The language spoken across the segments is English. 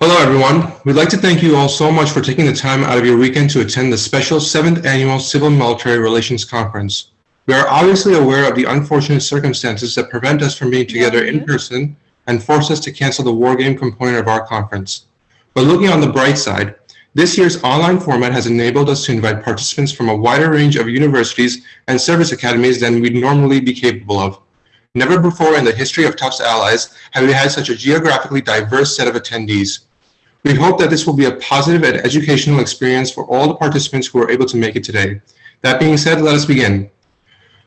Hello, everyone. We'd like to thank you all so much for taking the time out of your weekend to attend the special 7th Annual Civil Military Relations Conference. We are obviously aware of the unfortunate circumstances that prevent us from being together in person and force us to cancel the war game component of our conference. But looking on the bright side, this year's online format has enabled us to invite participants from a wider range of universities and service academies than we'd normally be capable of. Never before in the history of Tufts Allies have we had such a geographically diverse set of attendees. We hope that this will be a positive and educational experience for all the participants who are able to make it today. That being said, let us begin.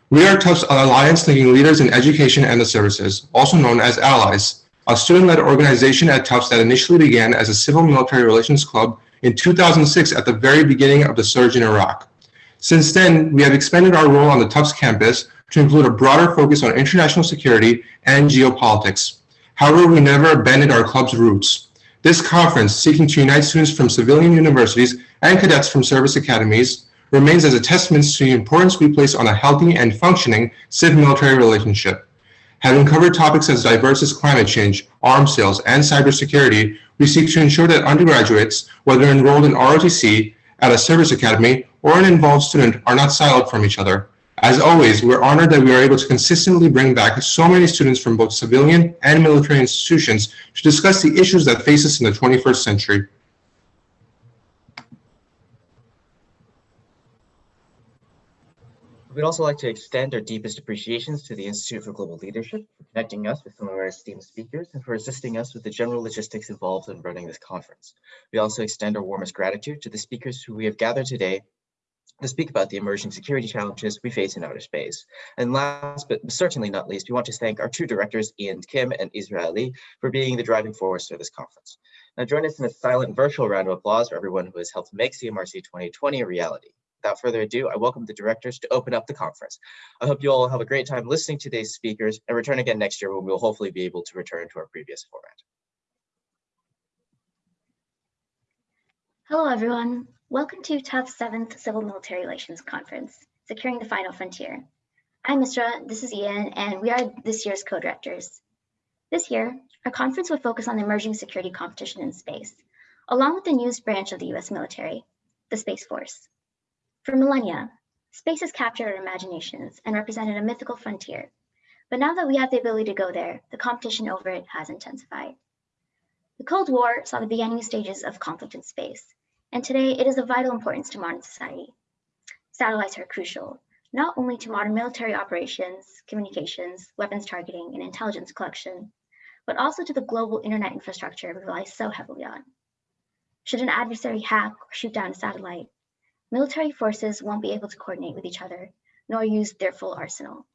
We are Tufts Alliance linking leaders in education and the services, also known as Allies, a student-led organization at Tufts that initially began as a civil military relations club in 2006 at the very beginning of the surge in Iraq. Since then, we have expanded our role on the Tufts campus to include a broader focus on international security and geopolitics. However, we never abandoned our club's roots. This conference, seeking to unite students from civilian universities and cadets from service academies, remains as a testament to the importance we place on a healthy and functioning civ-military relationship. Having covered topics as diverse as climate change, arms sales, and cybersecurity, we seek to ensure that undergraduates, whether enrolled in ROTC, at a service academy, or an involved student, are not siloed from each other. As always, we're honored that we are able to consistently bring back so many students from both civilian and military institutions to discuss the issues that face us in the 21st century. We'd also like to extend our deepest appreciations to the Institute for Global Leadership for connecting us with some of our esteemed speakers and for assisting us with the general logistics involved in running this conference. We also extend our warmest gratitude to the speakers who we have gathered today to speak about the emerging security challenges we face in outer space. And last, but certainly not least, we want to thank our two directors, Ian Kim and Israeli, for being the driving force for this conference. Now join us in a silent virtual round of applause for everyone who has helped make CMRC 2020 a reality. Without further ado, I welcome the directors to open up the conference. I hope you all have a great time listening to today's speakers and return again next year when we'll hopefully be able to return to our previous format. Hello, everyone. Welcome to Tufts 7th Civil Military Relations Conference, Securing the Final Frontier. I'm Misra, this is Ian, and we are this year's co-directors. This year, our conference will focus on the emerging security competition in space, along with the newest branch of the US military, the Space Force. For millennia, space has captured our imaginations and represented a mythical frontier. But now that we have the ability to go there, the competition over it has intensified. The Cold War saw the beginning stages of conflict in space, and today it is of vital importance to modern society. Satellites are crucial, not only to modern military operations, communications, weapons targeting, and intelligence collection, but also to the global internet infrastructure we rely so heavily on. Should an adversary hack or shoot down a satellite, military forces won't be able to coordinate with each other, nor use their full arsenal.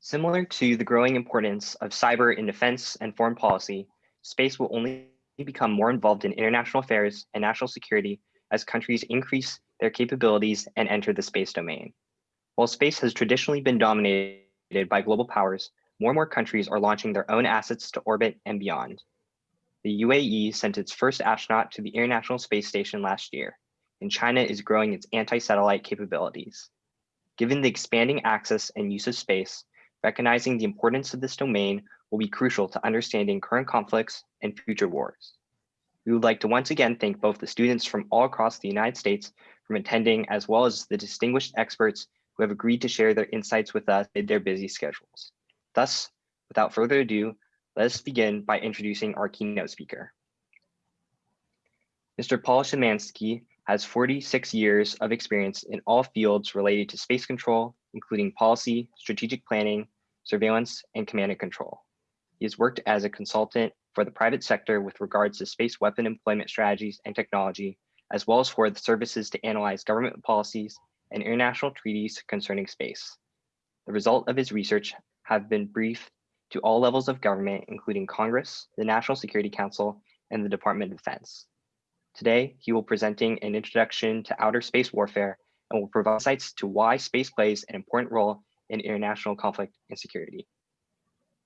Similar to the growing importance of cyber in defense and foreign policy, space will only become more involved in international affairs and national security as countries increase their capabilities and enter the space domain. While space has traditionally been dominated by global powers, more and more countries are launching their own assets to orbit and beyond. The UAE sent its first astronaut to the International Space Station last year, and China is growing its anti-satellite capabilities. Given the expanding access and use of space, recognizing the importance of this domain will be crucial to understanding current conflicts and future wars. We would like to once again thank both the students from all across the United States from attending, as well as the distinguished experts who have agreed to share their insights with us in their busy schedules. Thus, without further ado, let us begin by introducing our keynote speaker. Mr. Paul Szymanski has 46 years of experience in all fields related to space control, including policy, strategic planning, surveillance, and command and control. He has worked as a consultant for the private sector with regards to space weapon employment strategies and technology, as well as for the services to analyze government policies and international treaties concerning space. The result of his research have been briefed to all levels of government, including Congress, the National Security Council, and the Department of Defense. Today, he will presenting an introduction to outer space warfare and will provide insights to why space plays an important role in international conflict and security.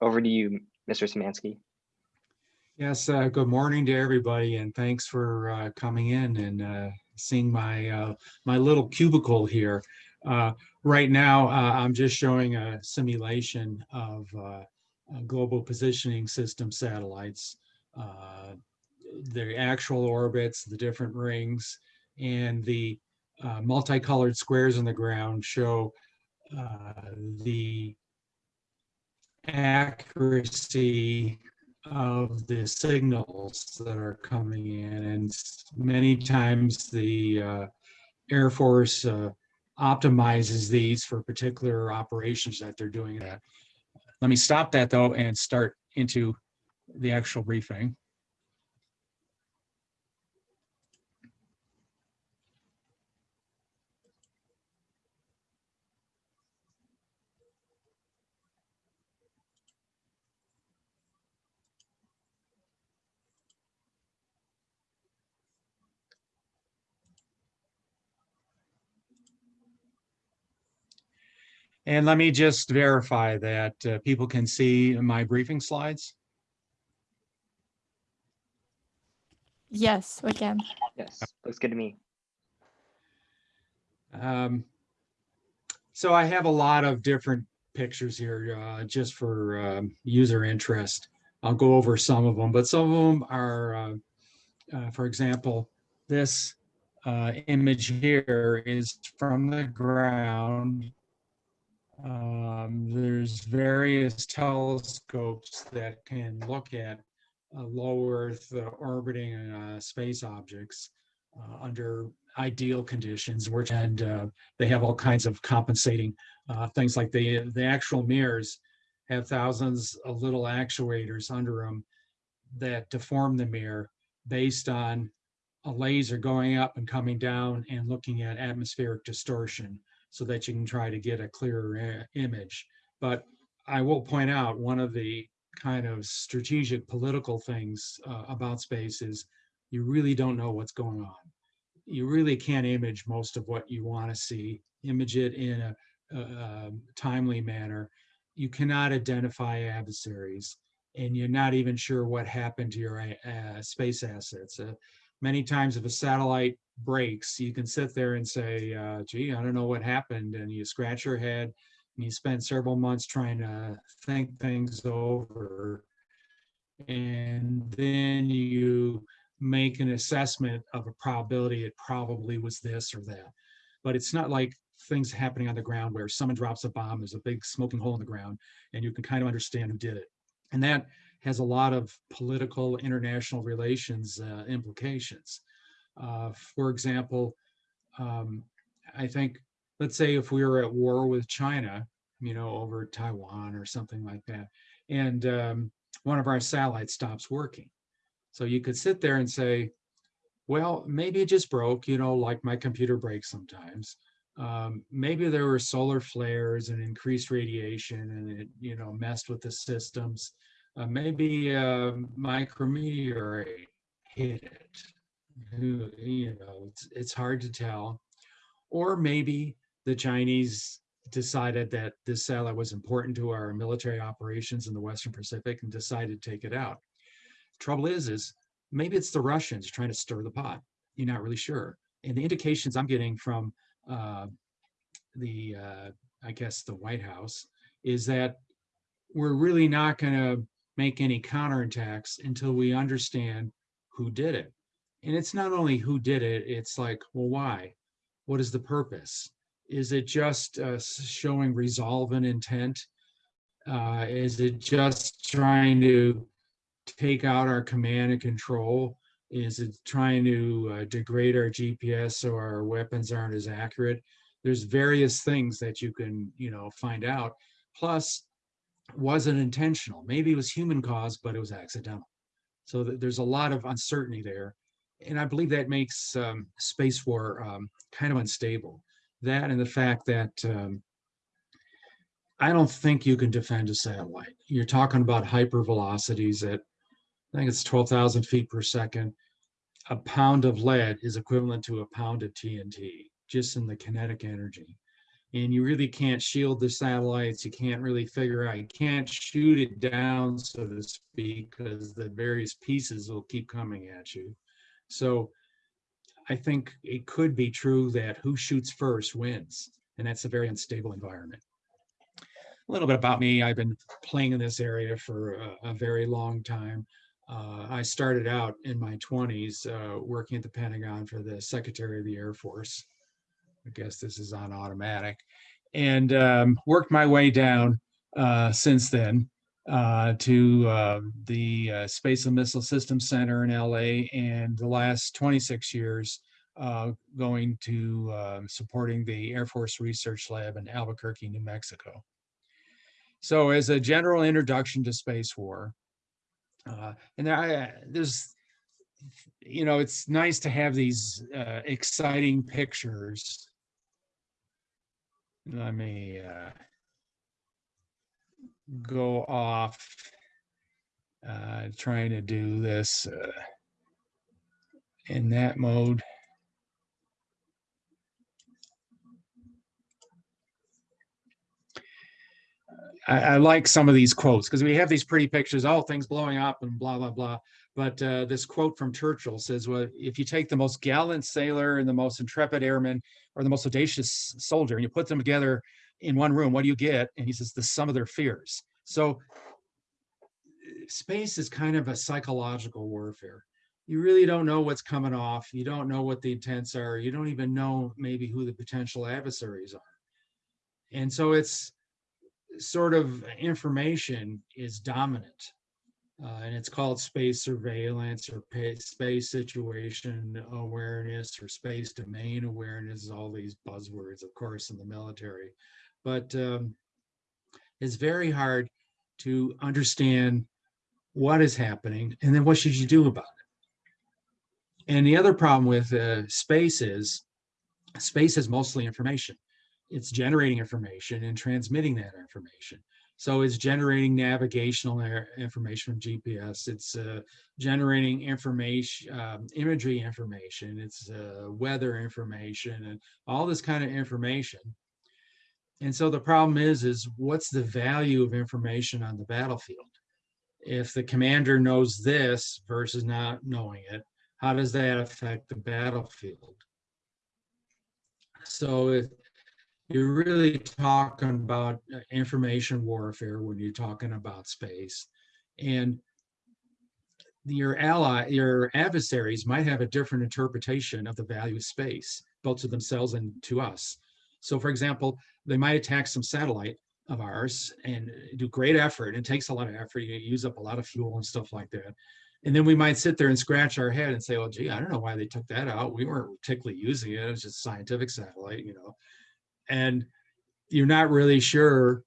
Over to you, Mr. Szymanski. Yes, uh, good morning to everybody and thanks for uh, coming in and uh, seeing my uh, my little cubicle here. Uh, right now, I'm just showing a simulation of global positioning system satellites, the actual orbits, the different rings, and the multicolored squares on the ground show the accuracy of the signals that are coming in. And many times the uh, Air Force uh, optimizes these for particular operations that they're doing. Let me stop that though and start into the actual briefing. And let me just verify that uh, people can see my briefing slides. Yes, we can. Yes, looks good to me. Um, so I have a lot of different pictures here uh, just for um, user interest. I'll go over some of them, but some of them are, uh, uh, for example, this uh, image here is from the ground. Um, there's various telescopes that can look at uh, low Earth uh, orbiting uh, space objects uh, under ideal conditions, which and uh, they have all kinds of compensating uh, things like the the actual mirrors have thousands of little actuators under them that deform the mirror based on a laser going up and coming down and looking at atmospheric distortion so that you can try to get a clearer image. But I will point out one of the kind of strategic political things uh, about space is you really don't know what's going on. You really can't image most of what you want to see, image it in a, a, a timely manner. You cannot identify adversaries, and you're not even sure what happened to your uh, space assets. Uh, many times, if a satellite breaks, you can sit there and say, uh, gee, I don't know what happened. And you scratch your head and you spend several months trying to think things over. And then you make an assessment of a probability it probably was this or that. But it's not like things happening on the ground where someone drops a bomb, there's a big smoking hole in the ground, and you can kind of understand who did it. And that has a lot of political international relations uh, implications. Uh, for example, um, I think, let's say if we were at war with China, you know, over Taiwan or something like that, and um, one of our satellites stops working. So you could sit there and say, well, maybe it just broke, you know, like my computer breaks sometimes. Um, maybe there were solar flares and increased radiation and it, you know, messed with the systems. Uh, maybe a micrometeorite hit it who you know it's, it's hard to tell. Or maybe the chinese decided that this satellite was important to our military operations in the western pacific and decided to take it out. Trouble is is maybe it's the russians trying to stir the pot. You're not really sure. And the indications i'm getting from uh, the uh, i guess the white house is that we're really not going to make any counterattacks until we understand who did it and it's not only who did it it's like well why? What is the purpose? Is it just uh, showing resolve and intent? Uh, is it just trying to take out our command and control? Is it trying to uh, degrade our gps so our weapons aren't as accurate? There's various things that you can you know find out. Plus was it intentional. Maybe it was human caused but it was accidental. So th- there's a lot of uncertainty there and I believe that makes um, space war um, kind of unstable. That and the fact that um, I don't think you can defend a satellite. You're talking about hypervelocities at, I think it's 12,000 feet per second. A pound of lead is equivalent to a pound of TNT, just in the kinetic energy. And you really can't shield the satellites. You can't really figure out, you can't shoot it down, so to speak, because the various pieces will keep coming at you. So I think it could be true that who shoots first wins, and that's a very unstable environment. A little bit about me. I've been playing in this area for a, a very long time. Uh, I started out in my 20s uh, working at the Pentagon for the Secretary of the Air Force. I guess this is on automatic. And um, worked my way down uh, since then uh, to uh, the uh, Space and Missile Systems Center in LA, and the last 26 years uh, going to um, supporting the Air Force Research Lab in Albuquerque, New Mexico. So, as a general introduction to space war, uh, and I, there's, you know, it's nice to have these uh, exciting pictures. Let me. Go off uh, trying to do this uh, in that mode. I, I like some of these quotes because we have these pretty pictures, oh, things blowing up and blah, blah, blah. But uh, this quote from Churchill says, well, if you take the most gallant sailor and the most intrepid airman or the most audacious soldier and you put them together in one room, what do you get? And he says, the sum of their fears. So space is kind of a psychological warfare. You really don't know what's coming off. You don't know what the intents are. You don't even know maybe who the potential adversaries are. And so it's sort of information is dominant. Uh, and it's called space surveillance or space situation awareness or space domain awareness, all these buzzwords, of course, in the military. But um, it's very hard to understand what is happening and then what should you do about it. And the other problem with uh, space is space is mostly information. It's generating information and transmitting that information. So it's generating navigational information from GPS. It's uh, generating information, um, imagery information. It's uh, weather information and all this kind of information. And so the problem is, is what's the value of information on the battlefield? If the commander knows this versus not knowing it, how does that affect the battlefield? So if you're really talking about uh, information warfare when you're talking about space. And your ally, your adversaries might have a different interpretation of the value of space, both to themselves and to us. So for example, they might attack some satellite of ours and do great effort. It takes a lot of effort. You use up a lot of fuel and stuff like that. And then we might sit there and scratch our head and say, well, gee, I don't know why they took that out. We weren't particularly using it. It was just a scientific satellite, you know. And you're not really sure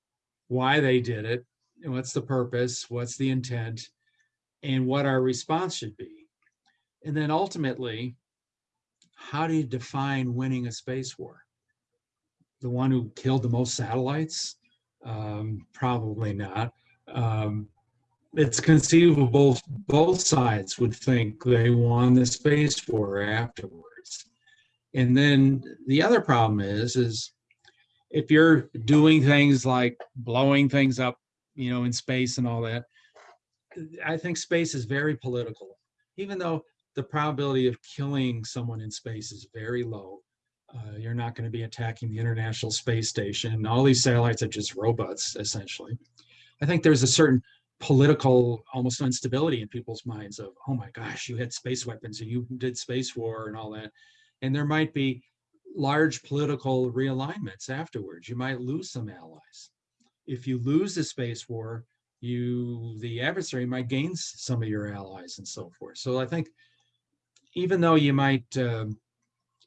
why they did it. And what's the purpose? What's the intent? And what our response should be. And then ultimately, how do you define winning a space war? The one who killed the most satellites? Um, probably not. Um, it's conceivable both sides would think they won the space war afterwards. And then the other problem is, is if you're doing things like blowing things up, you know, in space and all that, I think space is very political, even though the probability of killing someone in space is very low. Uh, you're not going to be attacking the International Space Station. All these satellites are just robots, essentially. I think there's a certain political almost instability in people's minds of, oh my gosh, you had space weapons and you did space war and all that. And there might be large political realignments afterwards. You might lose some allies. If you lose the space war, you the adversary might gain some of your allies and so forth. So I think even though you might um,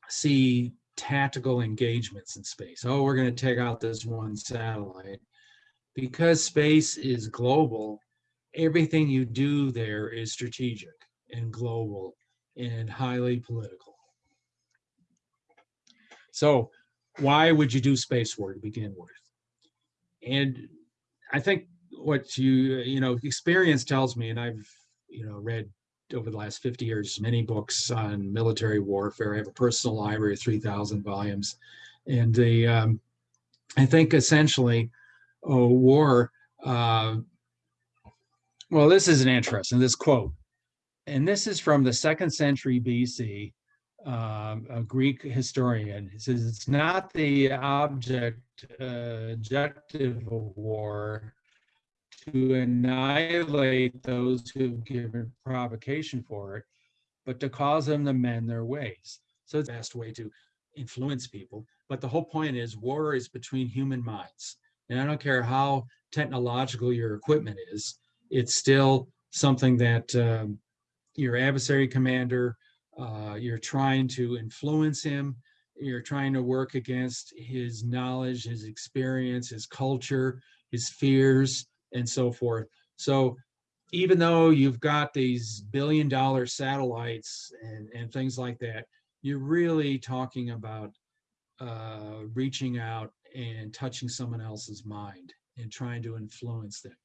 see tactical engagements in space. Oh, we're going to take out this one satellite. Because space is global, everything you do there is strategic and global and highly political. So why would you do space war to begin with? And I think what you, you know, experience tells me, and I've, you know, read over the last 50 years many books on military warfare. I have a personal library of 3,000 volumes. And the, um, I think essentially, oh, war, uh, well, this is an interesting, this quote. And this is from the second century BC. um, a Greek historian. He says it's not the object, uh, objective of war to annihilate those who've given provocation for it, but to cause them to mend their ways. So it's the best way to influence people. But the whole point is war is between human minds. And I don't care how technological your equipment is, it's still something that um, your adversary commander, uh, you're trying to influence him, you're trying to work against his knowledge, his experience, his culture, his fears, and so forth. So even though you've got these billion dollar satellites and, and things like that, you're really talking about uh, reaching out and touching someone else's mind and trying to influence them.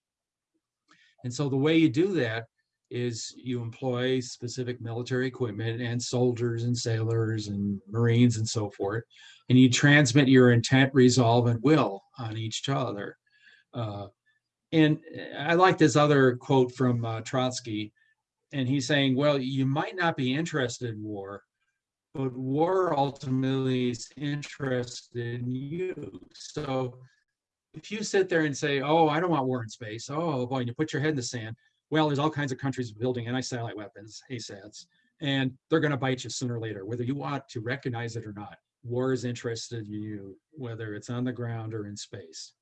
And so the way you do that is you employ specific military equipment and soldiers and sailors and Marines and so forth, and you transmit your intent, resolve, and will on each other. Uh, and I like this other quote from uh, Trotsky, and he's saying, well, you might not be interested in war, but war ultimately is interested in you. So if you sit there and say, oh, I don't want war in space, oh boy, and you put your head in the sand, well, there's all kinds of countries building anti-satellite weapons, ASATs, and they're going to bite you sooner or later, whether you want to recognize it or not. War is interested in you, whether it's on the ground or in space.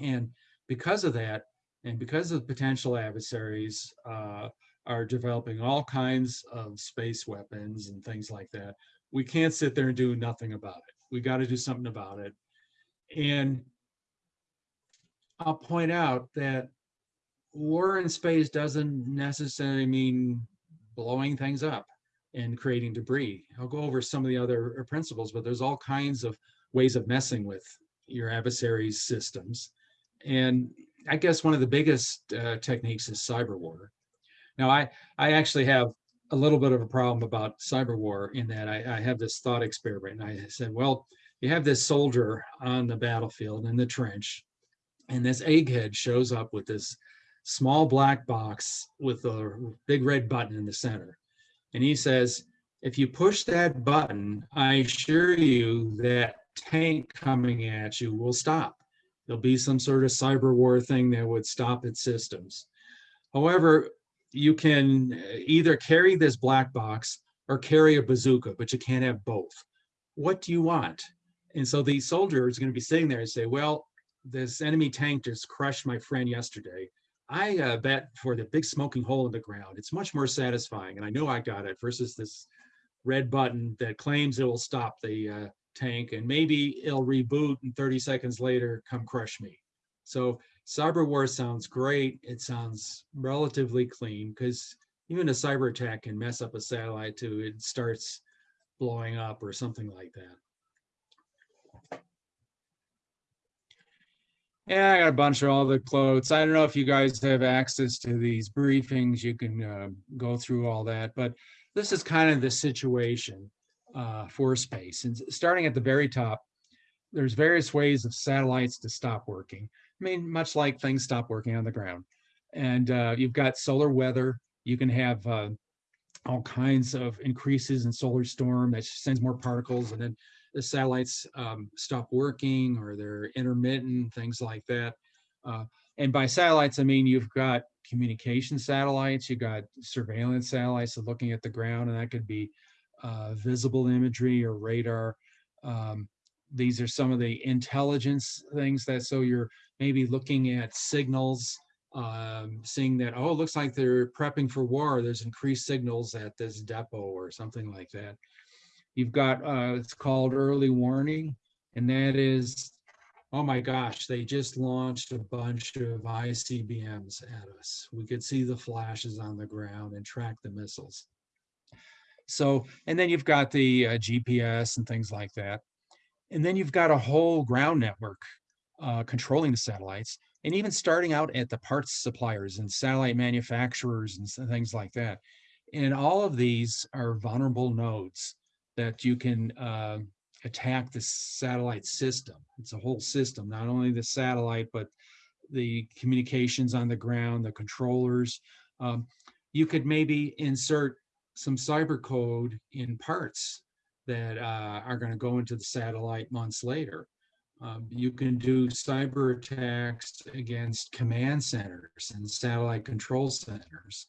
And because of that, and because of potential adversaries uh, are developing all kinds of space weapons and things like that, we can't sit there and do nothing about it. We got to do something about it. And I'll point out that war in space doesn't necessarily mean blowing things up and creating debris. I'll go over some of the other uh, principles, but there's all kinds of ways of messing with your adversary's systems. And I guess one of the biggest uh, techniques is cyber war. Now, I, I actually have a little bit of a problem about cyber war in that I, I have this thought experiment. And I said, well, you have this soldier on the battlefield in the trench, and this egghead shows up with this small black box with a big red button in the center. And he says, if you push that button, I assure you that tank coming at you will stop. There'll be some sort of cyber war thing that would stop its systems. However, you can either carry this black box or carry a bazooka, but you can't have both. What do you want? And so the soldier is going to be sitting there and say, well, this enemy tank just crushed my friend yesterday. I uh, bet for the big smoking hole in the ground, it's much more satisfying. And I know I got it versus this red button that claims it will stop the uh, tank and maybe it'll reboot and 30 seconds later come crush me. So cyber war sounds great. It sounds relatively clean because even a cyber attack can mess up a satellite too. It starts blowing up or something like that. Yeah, I got a bunch of all the quotes. I don't know if you guys have access to these briefings. You can uh, go through all that, but this is kind of the situation uh, for space. And starting at the very top, there's various ways of satellites to stop working. I mean, much like things stop working on the ground. And uh, you've got solar weather. You can have uh, all kinds of increases in solar storm that sends more particles and then the satellites um, stop working or they're intermittent, things like that. Uh, and by satellites, I mean you've got communication satellites, you've got surveillance satellites looking at the ground, and that could be uh, visible imagery or radar. Um, these are some of the intelligence things that so you're maybe looking at signals, um, seeing that, oh, it looks like they're prepping for war. There's increased signals at this depot or something like that. You've got, uh, it's called early warning, and that is, oh my gosh, they just launched a bunch of ICBMs at us. We could see the flashes on the ground and track the missiles. So, and then you've got the uh, GPS and things like that. And then you've got a whole ground network uh, controlling the satellites and even starting out at the parts suppliers and satellite manufacturers and things like that. And all of these are vulnerable nodes that you can uh, attack the satellite system. It's a whole system, not only the satellite, but the communications on the ground, the controllers. Um, you could maybe insert some cyber code in parts that uh, are going to go into the satellite months later. Um, you can do cyber attacks against command centers and satellite control centers.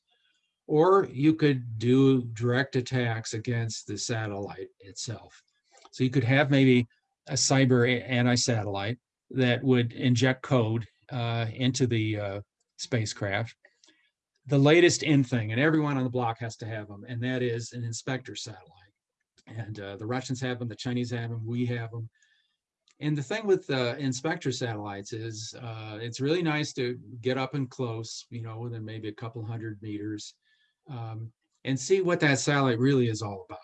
Or you could do direct attacks against the satellite itself. So you could have maybe a cyber anti-satellite that would inject code uh, into the uh, spacecraft. The latest in thing, and everyone on the block has to have them, and that is an inspector satellite. And uh, the Russians have them, the Chinese have them, we have them. And the thing with uh, inspector satellites is uh, it's really nice to get up and close, you know, within maybe a couple hundred meters um, and see what that satellite really is all about.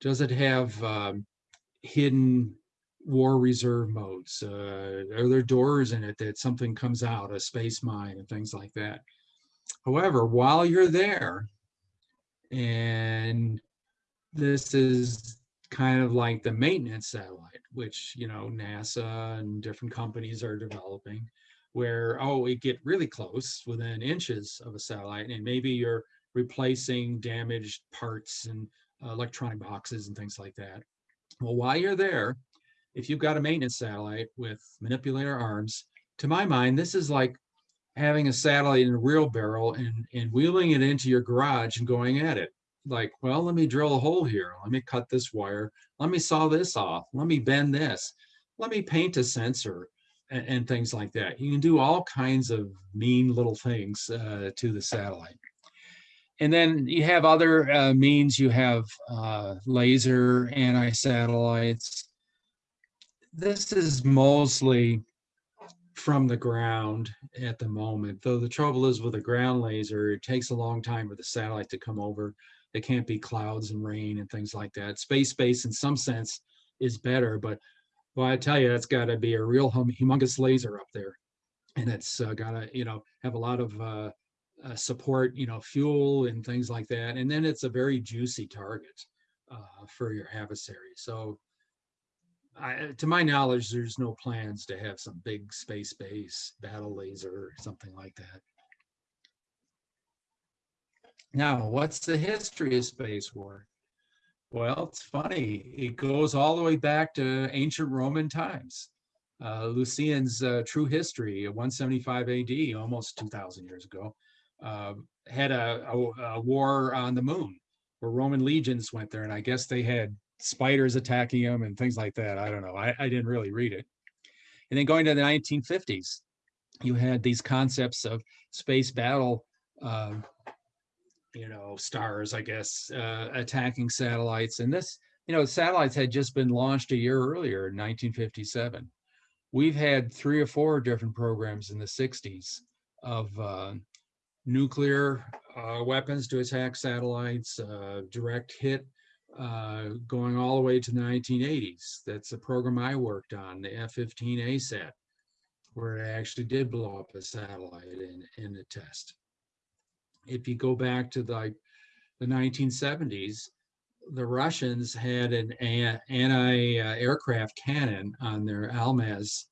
Does it have um, hidden war reserve modes? Uh, are there doors in it that something comes out, a space mine and things like that? However, while you're there, and this is kind of like the maintenance satellite, which, you know, NASA and different companies are developing, where, oh, we get really close within inches of a satellite, and maybe you're replacing damaged parts and uh, electronic boxes and things like that. Well, while you're there, if you've got a maintenance satellite with manipulator arms, to my mind, this is like having a satellite in a wheelbarrow and, and wheeling it into your garage and going at it. Like, well, let me drill a hole here. Let me cut this wire. Let me saw this off. Let me bend this. Let me paint a sensor and, and things like that. You can do all kinds of mean little things uh, to the satellite. And then you have other uh, means. You have uh, laser anti-satellites. This is mostly from the ground at the moment, though the trouble is with a ground laser, it takes a long time for the satellite to come over. It can't be clouds and rain and things like that. Space space in some sense is better, but well, I tell you, that's got to be a real hum- humongous laser up there. And it's uh, got to, you know, have a lot of uh, uh, support, you know, fuel and things like that. And then it's a very juicy target uh, for your adversary. So, I, to my knowledge, there's no plans to have some big space base battle laser or something like that. Now, what's the history of space war? Well, it's funny. It goes all the way back to ancient Roman times. Uh, Lucian's uh, True History, 175 AD, almost 2,000 years ago, uh, had a, a, a war on the moon where Roman legions went there, and I guess they had spiders attacking them and things like that. I don't know. I, I didn't really read it. And then going to the 1950s, you had these concepts of space battle, um, you know, stars, I guess, uh, attacking satellites. And this, you know, satellites had just been launched a year earlier in 1957. We've had three or four different programs in the 60s of uh, nuclear uh, weapons to attack satellites, uh, direct hit uh, going all the way to the 1980s. That's the program I worked on, the F-15 ASAT, where it actually did blow up a satellite in, in a test. If you go back to the, the 1970s, the Russians had an anti-aircraft cannon on their Almaz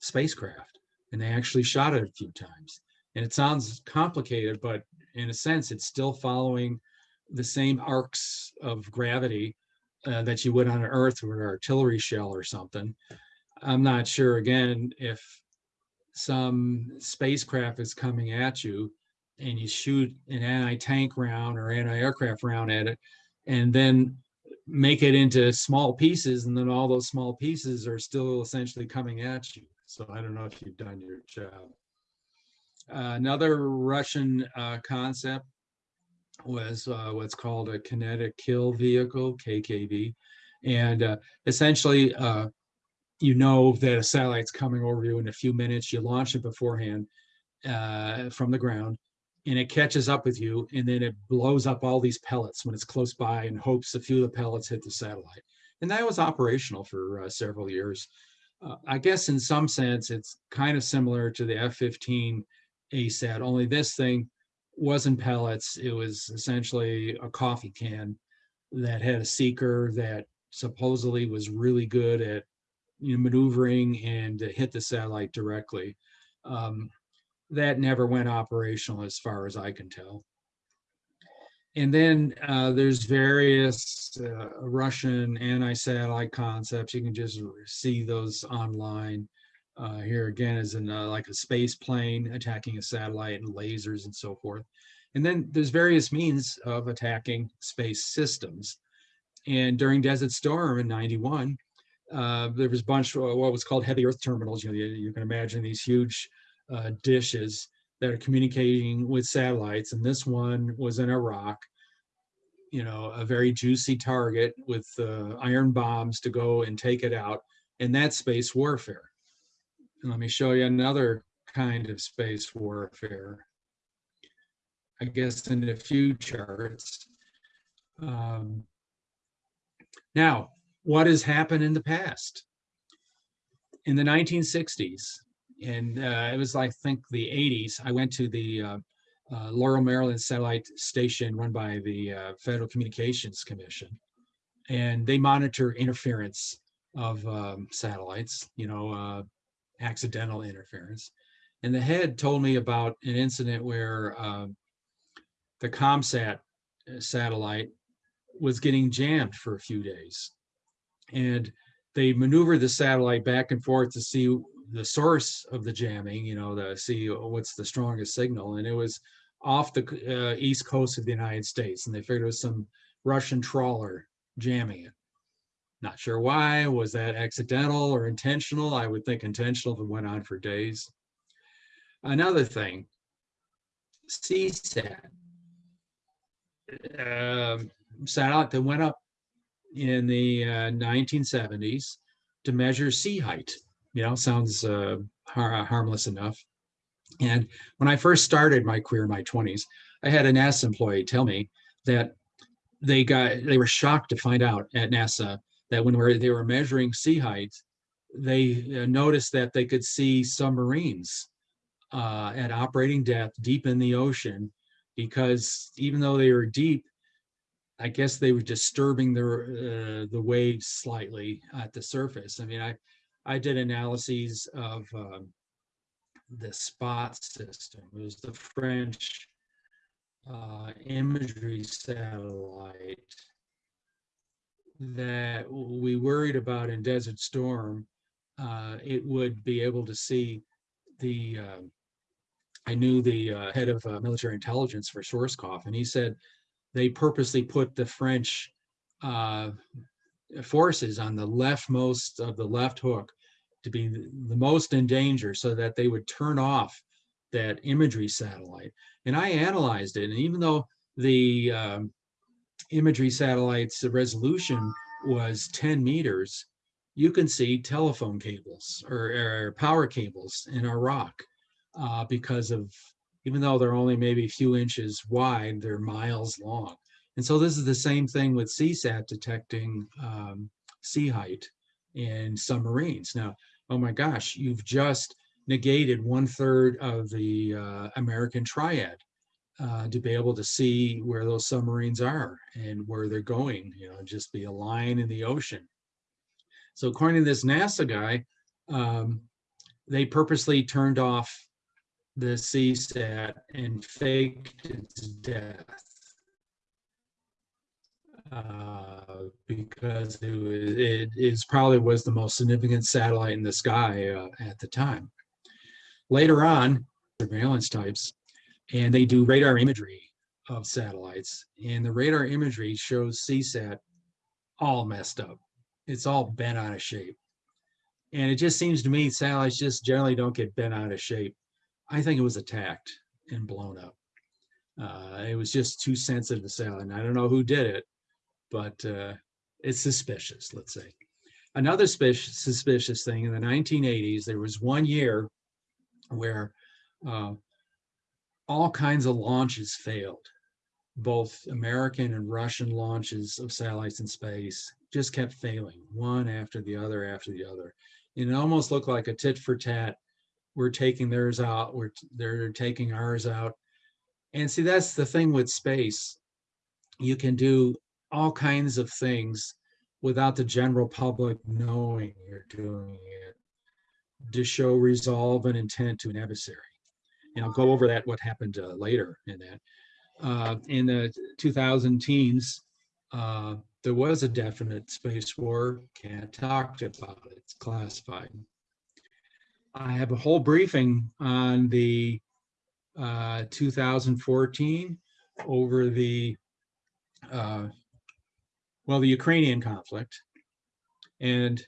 spacecraft, and they actually shot it a few times. And it sounds complicated, but in a sense, it's still following the same arcs of gravity uh, that you would on Earth with an artillery shell or something. I'm not sure again if some spacecraft is coming at you and you shoot an anti-tank round or anti-aircraft round at it and then make it into small pieces and then all those small pieces are still essentially coming at you. So I don't know if you've done your job. Uh, another Russian uh, concept was uh, what's called a kinetic kill vehicle, KKV. And uh, essentially, uh, you know that a satellite's coming over you in a few minutes. You launch it beforehand uh, from the ground, and it catches up with you, and then it blows up all these pellets when it's close by and hopes a few of the pellets hit the satellite. And that was operational for uh, several years. Uh, I guess in some sense, it's kind of similar to the F-15 ASAT, only this thing wasn't pellets. It was essentially a coffee can that had a seeker that supposedly was really good at you know, maneuvering and hit the satellite directly. Um, that never went operational as far as I can tell. And then uh, there's various uh, Russian anti-satellite concepts. You can just see those online. Uh, here again is in uh, like a space plane attacking a satellite and lasers and so forth. And then there's various means of attacking space systems. And during Desert Storm in 91, uh, there was a bunch of what was called heavy earth terminals. You know, you, you can imagine these huge uh, dishes that are communicating with satellites. And this one was in Iraq, you know, a very juicy target with uh, iron bombs to go and take it out. And that's space warfare. Let me show you another kind of space warfare. I guess in a few charts. Um, now, what has happened in the past? In the 1960s, and uh, it was I think the 80s, I went to the uh, uh, Laurel, Maryland satellite station run by the uh, Federal Communications Commission. And they monitor interference of um, satellites, you know, uh, accidental interference. And the head told me about an incident where um, the ComSat uh, satellite was getting jammed for a few days. And they maneuvered the satellite back and forth to see the source of the jamming, you know, to see what's the strongest signal. And it was off the uh, east coast of the United States. And they figured it was some Russian trawler jamming it. Not sure why. Was that accidental or intentional? I would think intentional if it went on for days. Another thing, Seasat, um, satellite that went up in the uh, 1970s to measure sea height. You know, sounds uh, har harmless enough. And when I first started my career in my 20s, I had a NASA employee tell me that they got they were shocked to find out at NASA that when they were measuring sea height, they uh, noticed that they could see submarines uh, at operating depth deep in the ocean because even though they were deep, I guess they were disturbing the uh, the waves slightly at the surface. I mean, I I did analyses of um, the spot system. It was the French uh, imagery satellite that we worried about in Desert Storm. Uh, it would be able to see the. Uh, I knew the uh, head of uh, military intelligence for Schwarzkopf, and he said they purposely put the French uh, forces on the leftmost of the left hook to be the most in danger so that they would turn off that imagery satellite. And I analyzed it, and even though the um, imagery satellite's the resolution was 10 meters, you can see telephone cables or, or power cables in Iraq uh, because of even though they're only maybe a few inches wide, they're miles long. And so this is the same thing with Seasat detecting um, sea height in submarines. Now, oh my gosh, you've just negated one third of the uh, American triad uh, to be able to see where those submarines are and where they're going, you know, just be a line in the ocean. So according to this NASA guy, um, they purposely turned off the Seasat and faked its death uh, because it, was, it is probably was the most significant satellite in the sky uh, at the time. Later on, surveillance types, and they do radar imagery of satellites, and the radar imagery shows Seasat all messed up. It's all bent out of shape. And it just seems to me satellites just generally don't get bent out of shape. I think it was attacked and blown up. Uh, it was just too sensitive to satellite. And I don't know who did it, but uh, it's suspicious, let's say. Another suspicious thing in the 1980s, there was one year where uh, all kinds of launches failed. Both American and Russian launches of satellites in space just kept failing, one after the other after the other. And it almost looked like a tit for tat we're taking theirs out, we're they're taking ours out. And see, that's the thing with space. You can do all kinds of things without the general public knowing you're doing it to show resolve and intent to an adversary. And I'll go over that, what happened uh, later in that. uh, in the 2000 teens, uh, there was a definite space war. Can't talk about it. It's classified. I have a whole briefing on the uh, 2014 over the well, the Ukrainian conflict. And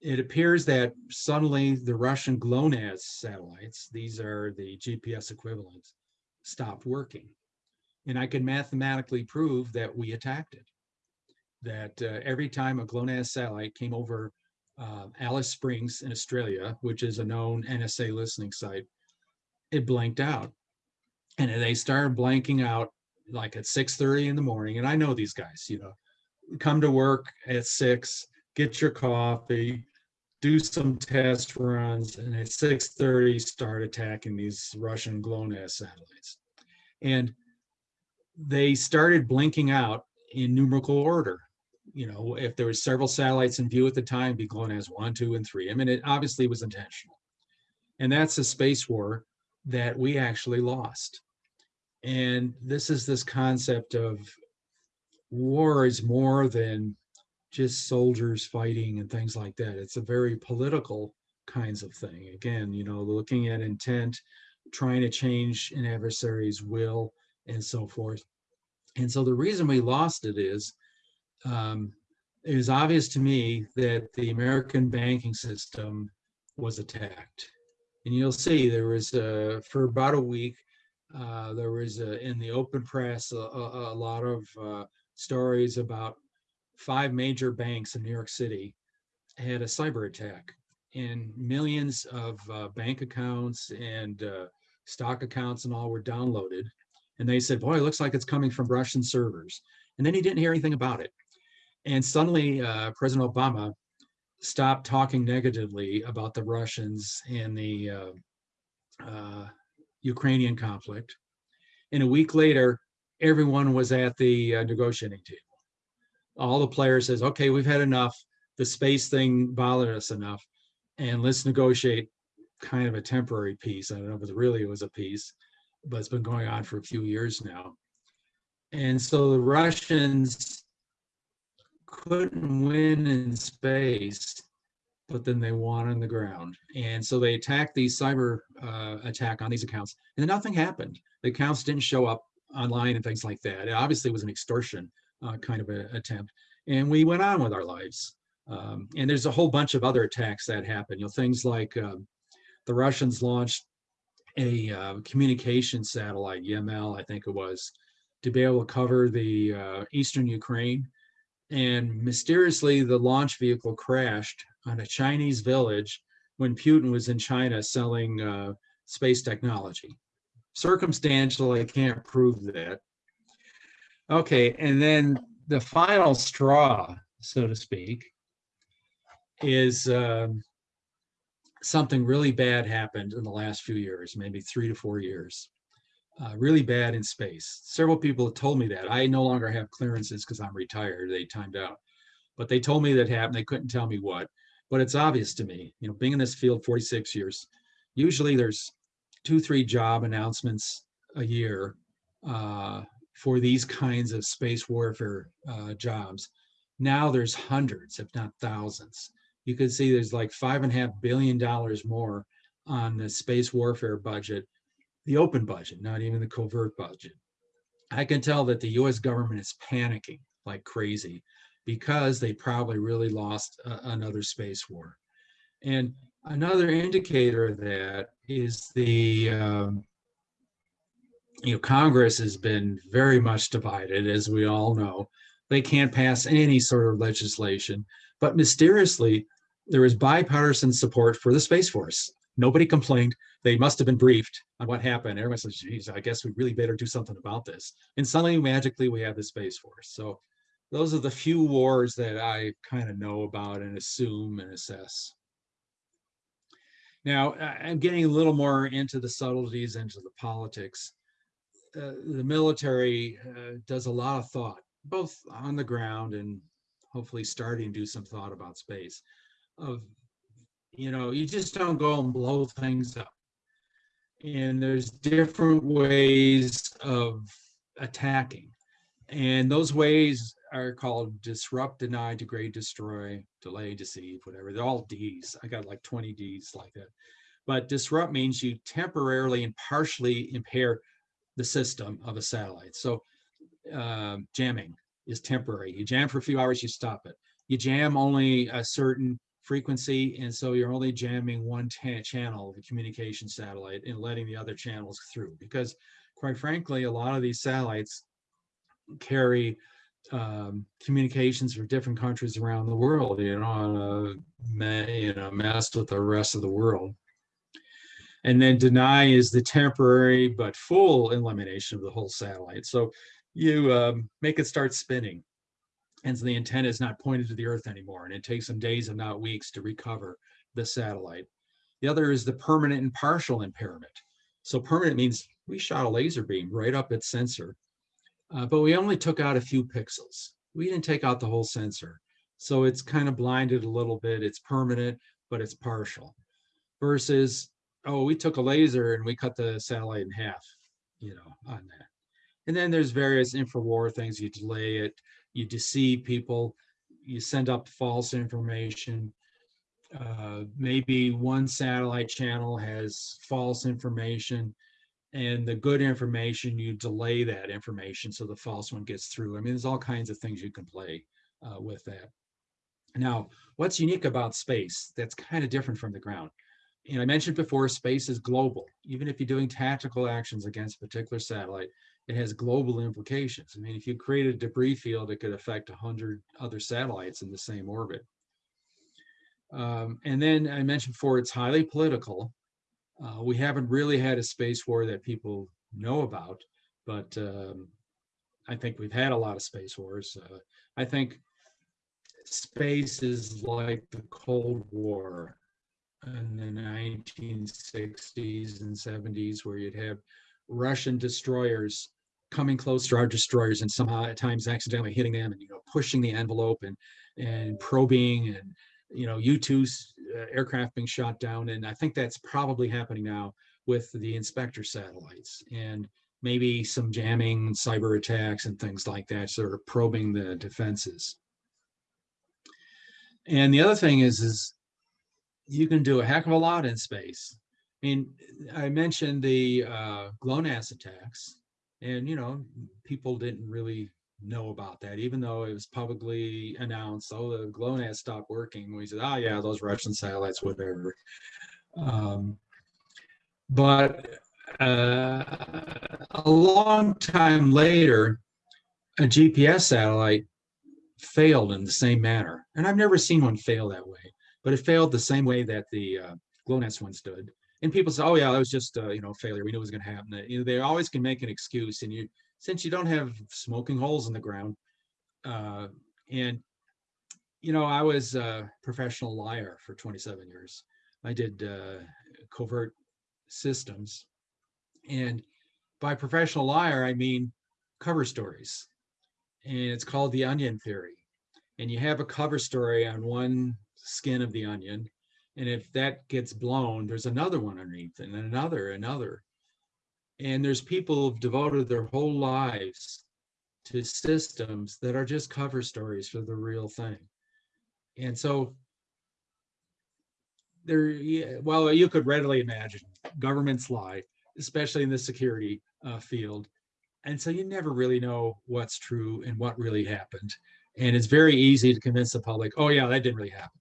it appears that suddenly the Russian GLONASS satellites, these are the GPS equivalents, stopped working. And I can mathematically prove that we attacked it. That uh, every time a GLONASS satellite came over uh, Alice Springs in Australia, which is a known NSA listening site, it blanked out. And they started blanking out like at 6:30 in the morning. And I know these guys, you know, come to work at six, get your coffee, do some test runs, and at 6:30 start attacking these Russian GLONASS satellites. And they started blinking out in numerical order. You know, if there was several satellites in view at the time, be GLONASS one, two, and three. I mean, it obviously was intentional. And that's a space war that we actually lost. And this is this concept of war is more than just soldiers fighting and things like that. It's a very political kinds of thing. Again, you know, looking at intent, trying to change an adversary's will and so forth. And so the reason we lost it is, um, was obvious to me that the American banking system was attacked. And you'll see there was, uh, for about a week, uh, there was uh, in the open press a, a, a lot of uh, stories about five major banks in New York City had a cyber attack and millions of uh, bank accounts and uh, stock accounts and all were downloaded. And they said, boy, it looks like it's coming from Russian servers. And then he didn't hear anything about it. And suddenly uh, President Obama stopped talking negatively about the Russians and the uh, uh, Ukrainian conflict. And a week later, everyone was at the uh, negotiating table. All the players says, okay, we've had enough. The space thing bothered us enough. And let's negotiate kind of a temporary peace. I don't know if it really was a peace, but it's been going on for a few years now. And so the Russians couldn't win in space, but then they won on the ground. And so they attacked these cyber uh, attack on these accounts, and nothing happened. The accounts didn't show up online and things like that. It obviously was an extortion uh, kind of a, attempt. And we went on with our lives. Um, and there's a whole bunch of other attacks that happened. You know, things like um, the Russians launched a uh, communication satellite, YML, I think it was, to be able to cover the uh, eastern Ukraine. And mysteriously, the launch vehicle crashed on a Chinese village when Putin was in China selling uh, space technology. Circumstantial, I can't prove that. Okay, and then the final straw, so to speak, is um, something really bad happened in the last few years, maybe three to four years. Uh, really bad in space. Several people have told me that. I no longer have clearances because I'm retired. They timed out. But they told me that happened. They couldn't tell me what. But it's obvious to me, you know, being in this field 46 years, usually there's two, three job announcements a year uh, for these kinds of space warfare uh, jobs. Now there's hundreds, if not thousands. You can see there's like five and a half billion dollars more on the space warfare budget, the open budget, not even the covert budget. I can tell that the US government is panicking like crazy because they probably really lost uh, another space war. And another indicator of that is the um, you know Congress has been very much divided, as we all know. They can't pass any sort of legislation, but mysteriously there is bipartisan support for the Space Force. Nobody complained. They must have been briefed on what happened. Everyone says, geez, I guess we really better do something about this. And suddenly, magically, we have the Space Force. So those are the few wars that I kind of know about and assume and assess. Now, I'm getting a little more into the subtleties, into the politics. Uh, the military uh, does a lot of thought, both on the ground and hopefully starting to do some thought about space. Of, you know, you just don't go and blow things up. And there's different ways of attacking. And those ways are called disrupt, deny, degrade, destroy, delay, deceive, whatever. They're all Ds. I got like 20 Ds like that. But disrupt means you temporarily and partially impair the system of a satellite. So um, jamming is temporary. You jam for a few hours, you stop it. You jam only a certain frequency, and so you're only jamming one channel of communication satellite and letting the other channels through. Because quite frankly, a lot of these satellites carry um, communications for different countries around the world, you know, on a, you know, messed with the rest of the world. And then deny is the temporary but full elimination of the whole satellite. So you um, make it start spinning. And so the antenna is not pointed to the earth anymore. And it takes some days and not weeks to recover the satellite. The other is the permanent and partial impairment. So permanent means we shot a laser beam right up its sensor, uh, but we only took out a few pixels. We didn't take out the whole sensor. So it's kind of blinded a little bit. It's permanent, but it's partial. Versus, oh, we took a laser and we cut the satellite in half, you know, on that. And then there's various infrawar things. You delay it, you deceive people, you send up false information. Uh, maybe one satellite channel has false information and the good information, you delay that information so the false one gets through. I mean, there's all kinds of things you can play uh, with that. Now, what's unique about space that's kind of different from the ground? And I mentioned before, space is global. Even if you're doing tactical actions against a particular satellite, it has global implications. I mean, if you create a debris field, it could affect 100 other satellites in the same orbit. Um, and then I mentioned before, it's highly political. Uh, we haven't really had a space war that people know about, but um, I think we've had a lot of space wars. Uh, I think space is like the Cold War in the 1960s and 70s, where you'd have Russian destroyers coming close to our destroyers and somehow at times accidentally hitting them and you know pushing the envelope and and probing and you know U-2's uh, aircraft being shot down. And I think that's probably happening now with the inspector satellites and maybe some jamming cyber attacks and things like that sort of probing the defenses. And the other thing is is you can do a heck of a lot in space I mean I mentioned the uh, GLONASS attacks and, you know, people didn't really know about that, even though it was publicly announced, oh, the GLONASS stopped working. We said, oh, yeah, those Russian satellites, whatever. Um, but uh, a long time later, a GPS satellite failed in the same manner. And I've never seen one fail that way, but it failed the same way that the uh, GLONASS one stood and people say, "Oh yeah, that was just uh, you know failure. We knew it was going to happen." You know, they always can make an excuse, and you since you don't have smoking holes in the ground, uh, and you know, I was a professional liar for 27 years. I did uh, covert systems, and by professional liar, I mean cover stories, and it's called the onion theory. And you have a cover story on one skin of the onion, and if that gets blown, there's another one underneath and another, another. And there's people who've devoted their whole lives to systems that are just cover stories for the real thing. And so there, yeah, well, you could readily imagine governments lie, especially in the security uh, field. And so you never really know what's true and what really happened. And it's very easy to convince the public, oh yeah, that didn't really happen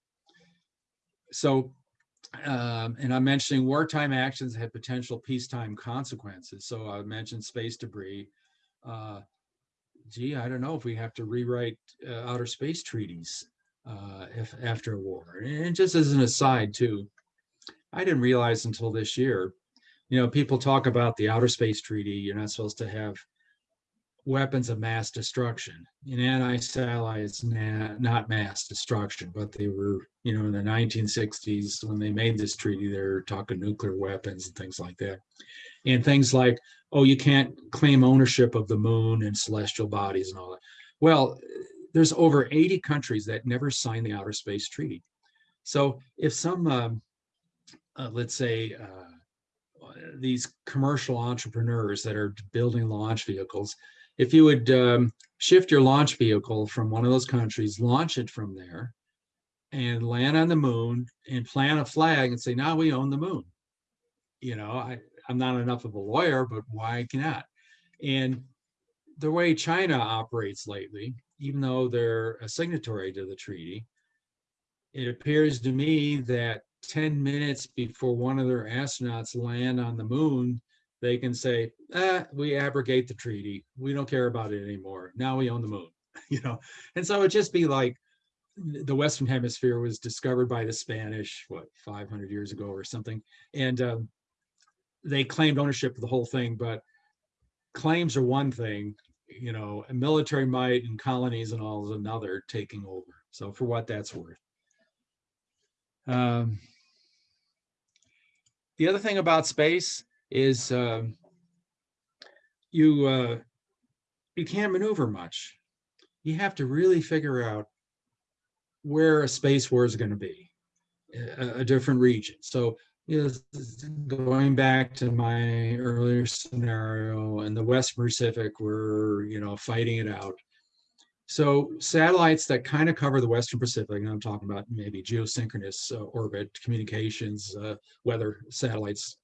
so, um, and I'm mentioning wartime actions have potential peacetime consequences. So I mentioned space debris. Uh, gee, I don't know if we have to rewrite uh, outer space treaties uh, if after a war. And just as an aside too, I didn't realize until this year, you know, people talk about the outer space treaty. You're not supposed to have weapons of mass destruction. In anti-satellites, not mass destruction, but they were, you know, in the 1960s when they made this treaty, they were talking nuclear weapons and things like that. And things like, oh, you can't claim ownership of the moon and celestial bodies and all that. Well, there's over 80 countries that never signed the Outer Space Treaty. So if some, um, uh, let's say, uh, these commercial entrepreneurs that are building launch vehicles if you would um, shift your launch vehicle from one of those countries, launch it from there, and land on the moon and plant a flag and say, now we own the moon. You know, I, I'm not enough of a lawyer, but why not? And the way China operates lately, even though they're a signatory to the treaty, it appears to me that 10 minutes before one of their astronauts land on the moon, they can say, ah, we abrogate the treaty. We don't care about it anymore. Now we own the moon, you know? And so it'd just be like the Western hemisphere was discovered by the Spanish, what, 500 years ago or something. And um, they claimed ownership of the whole thing, but claims are one thing, you know, military might and colonies and all is another taking over. So for what that's worth. Um, the other thing about space is um, you uh, you can't maneuver much. You have to really figure out where a space war is going to be, a, a different region. So you know, going back to my earlier scenario in the West Pacific, we're you know fighting it out. So satellites that kind of cover the Western Pacific, and I'm talking about maybe geosynchronous uh, orbit communications, uh, weather satellites.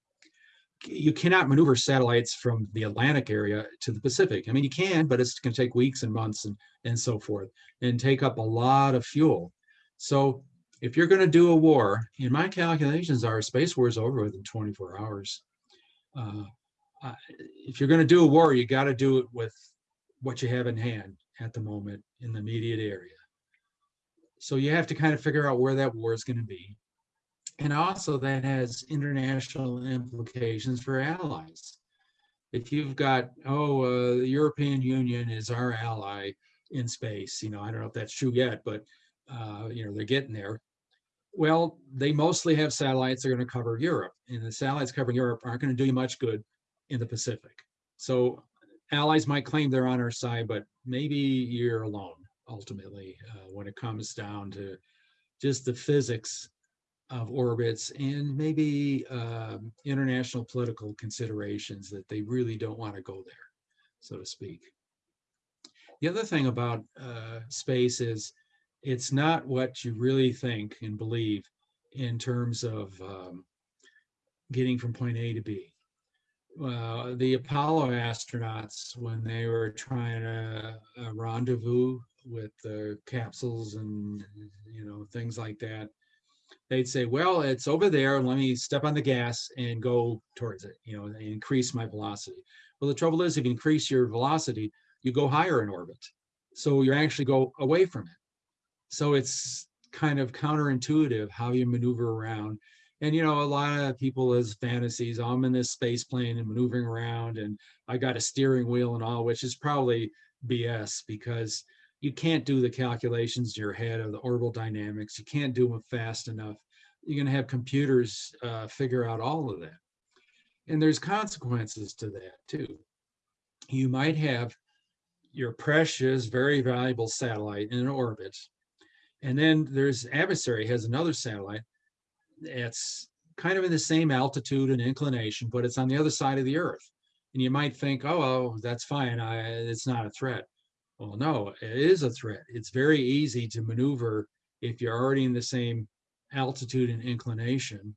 You cannot maneuver satellites from the Atlantic area to the Pacific. I mean, you can, but it's going to take weeks and months and, and so forth and take up a lot of fuel. So if you're going to do a war, in my calculations are space war is over within 24 hours. Uh, if you're going to do a war, you got to do it with what you have in hand at the moment in the immediate area. So you have to kind of figure out where that war is going to be. And also that has international implications for allies. If you've got, oh, uh, the European Union is our ally in space, you know, I don't know if that's true yet, but, uh, you know, they're getting there. Well, they mostly have satellites that are going to cover Europe, and the satellites covering Europe aren't going to do you much good in the Pacific. So allies might claim they're on our side, but maybe you're alone ultimately uh, when it comes down to just the physics of orbits and maybe um, international political considerations that they really don't want to go there, so to speak. The other thing about uh, space is it's not what you really think and believe in terms of um, getting from point A to B uh, the Apollo astronauts when they were trying to uh, rendezvous with the capsules and you know things like that they'd say well it's over there let me step on the gas and go towards it you know and increase my velocity. Well the trouble is if you increase your velocity you go higher in orbit. So you actually go away from it. So it's kind of counterintuitive how you maneuver around. And you know a lot of people as fantasies oh, i'm in this space plane and maneuvering around and i got a steering wheel and all which is probably bs because you can't do the calculations in your head of the orbital dynamics you can't do them fast enough you're going to have computers uh, figure out all of that and there's consequences to that too you might have your precious very valuable satellite in an orbit and then there's adversary has another satellite it's kind of in the same altitude and inclination, but it's on the other side of the earth. And you might think, oh, well, that's fine. I, it's not a threat. Well, no, it is a threat. It's very easy to maneuver if you're already in the same altitude and inclination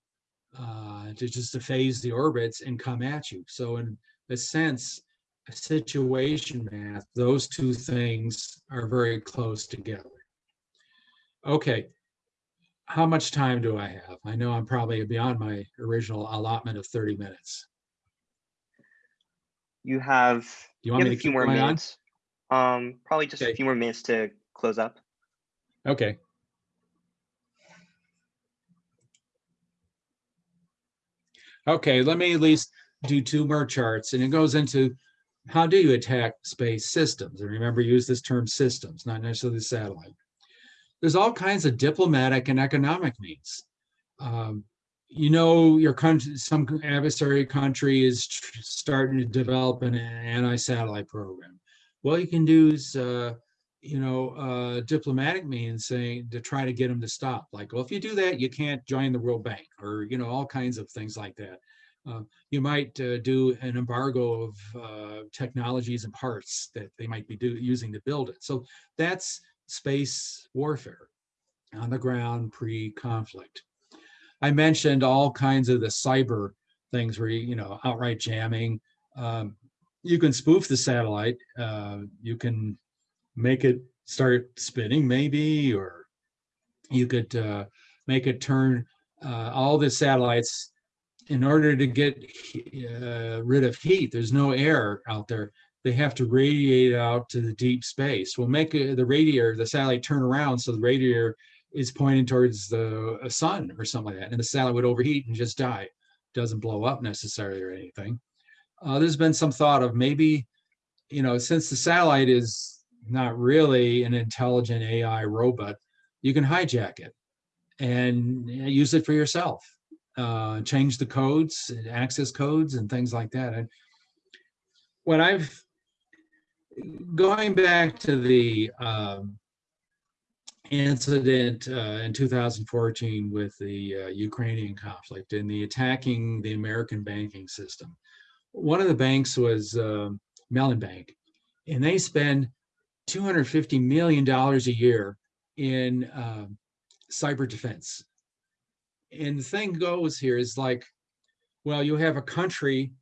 uh, to just to phase the orbits and come at you. So in a sense, a situation math, those two things are very close together. Okay, how much time do I have? I know I'm probably beyond my original allotment of 30 minutes. You have, You you want have me a to few keep more minutes. Um, probably just Okay. a few more minutes to close up. Okay. Okay, let me at least do two more charts and it goes into how do you attack space systems? And remember, use this term systems, not necessarily satellite. There's all kinds of diplomatic and economic means. Um, you know, your country, some adversary country is starting to develop an anti-satellite program. Well, you can use, uh, you know, uh, diplomatic means saying to try to get them to stop. Like, well, if you do that, you can't join the World Bank, or you know, all kinds of things like that. Uh, you might uh, do an embargo of uh, technologies and parts that they might be do, using to build it. So that's space warfare on the ground pre-conflict. I mentioned all kinds of the cyber things where, you you know, outright jamming. Um, you can spoof the satellite. Uh, you can make it start spinning maybe, or you could uh, make it turn uh, all the satellites in order to get uh, rid of heat. There's no air out there. They have to radiate out to the deep space. We'll make the radiator, the satellite turn around so the radiator is pointing towards the uh, sun or something like that. And the satellite would overheat and just die. Doesn't blow up necessarily or anything. Uh, there's been some thought of maybe, you know, since the satellite is not really an intelligent AI robot, you can hijack it and uh, use it for yourself. Uh, change the codes, access codes and things like that. And what I've, going back to the um, incident uh, in 2014 with the uh, Ukrainian conflict and the attacking the American banking system. One of the banks was uh, Mellon Bank, and they spend 250 million dollars a year in um, cyber defense. And the thing goes here is like, well, you have a country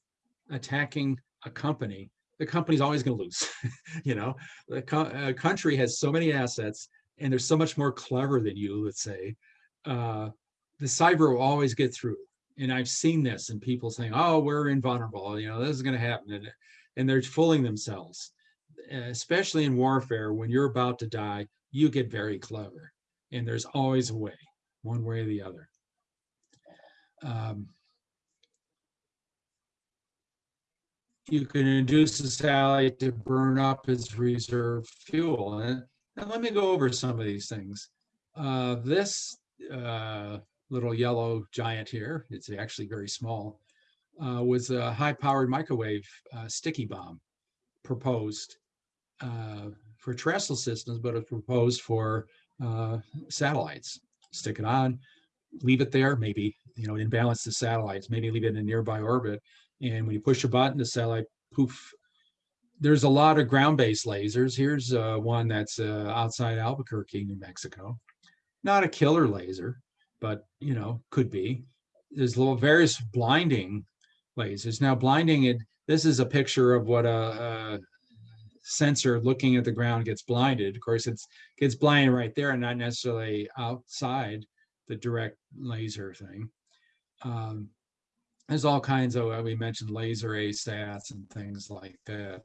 attacking a company. The company's always going to lose. you know, the co uh, country has so many assets and they're so much more clever than you, let's say, uh, the cyber will always get through. And I've seen this and people saying, oh, we're invulnerable, you know, this is going to happen. And, and they're fooling themselves, especially in warfare. When you're about to die, you get very clever. And there's always a way, one way or the other. Um, you can induce the satellite to burn up its reserve fuel. And let me go over some of these things. Uh, this uh, little yellow giant here, it's actually very small, uh, was a high-powered microwave uh, sticky bomb proposed uh, for terrestrial systems, but it's proposed for uh, satellites. Stick it on, leave it there, maybe, you know, imbalance the satellites, maybe leave it in a nearby orbit. And when you push a button, the satellite, poof, there's a lot of ground-based lasers. Here's uh, one that's uh, outside Albuquerque, New Mexico. Not a killer laser, but you know, could be. There's little various blinding lasers. Now, blinding it. This is a picture of what a, a sensor looking at the ground gets blinded. Of course, it's gets blinded right there, and not necessarily outside the direct laser thing. Um, there's all kinds of, we mentioned laser ASATs and things like that.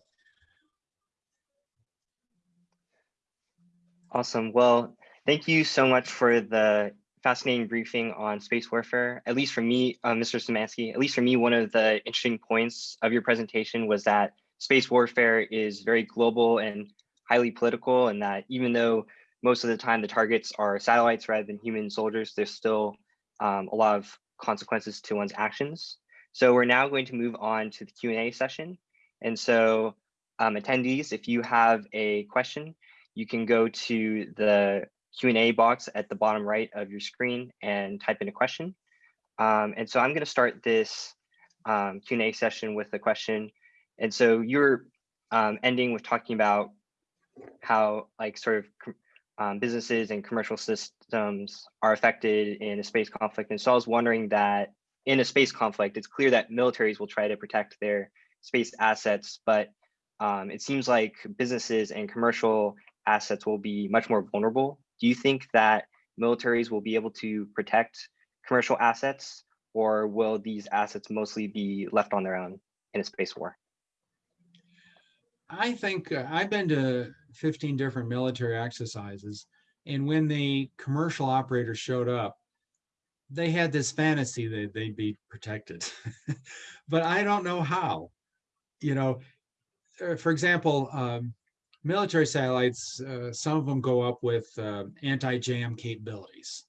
Awesome. Well, thank you so much for the fascinating briefing on space warfare. At least for me, uh, Mr. Szymanski, at least for me, one of the interesting points of your presentation was that space warfare is very global and highly political, and that even though most of the time the targets are satellites rather than human soldiers, there's still um, a lot of consequences to one's actions. So we're now going to move on to the Q&A session. And so um, attendees, if you have a question, you can go to the Q&A box at the bottom right of your screen and type in a question. Um, and so I'm going to start this um, Q&A session with a question. And so you're um, ending with talking about how like sort of um, businesses and commercial systems are affected in a space conflict. And so I was wondering that in a space conflict, it's clear that militaries will try to protect their space assets, but um, it seems like businesses and commercial assets will be much more vulnerable. Do you think that militaries will be able to protect commercial assets or will these assets mostly be left on their own in a space war? I think uh, I've been to 15 different military exercises. And when the commercial operators showed up, they had this fantasy that they'd be protected. but I don't know how. You know, uh, for example, um, military satellites, uh, some of them go up with uh, anti-jam capabilities.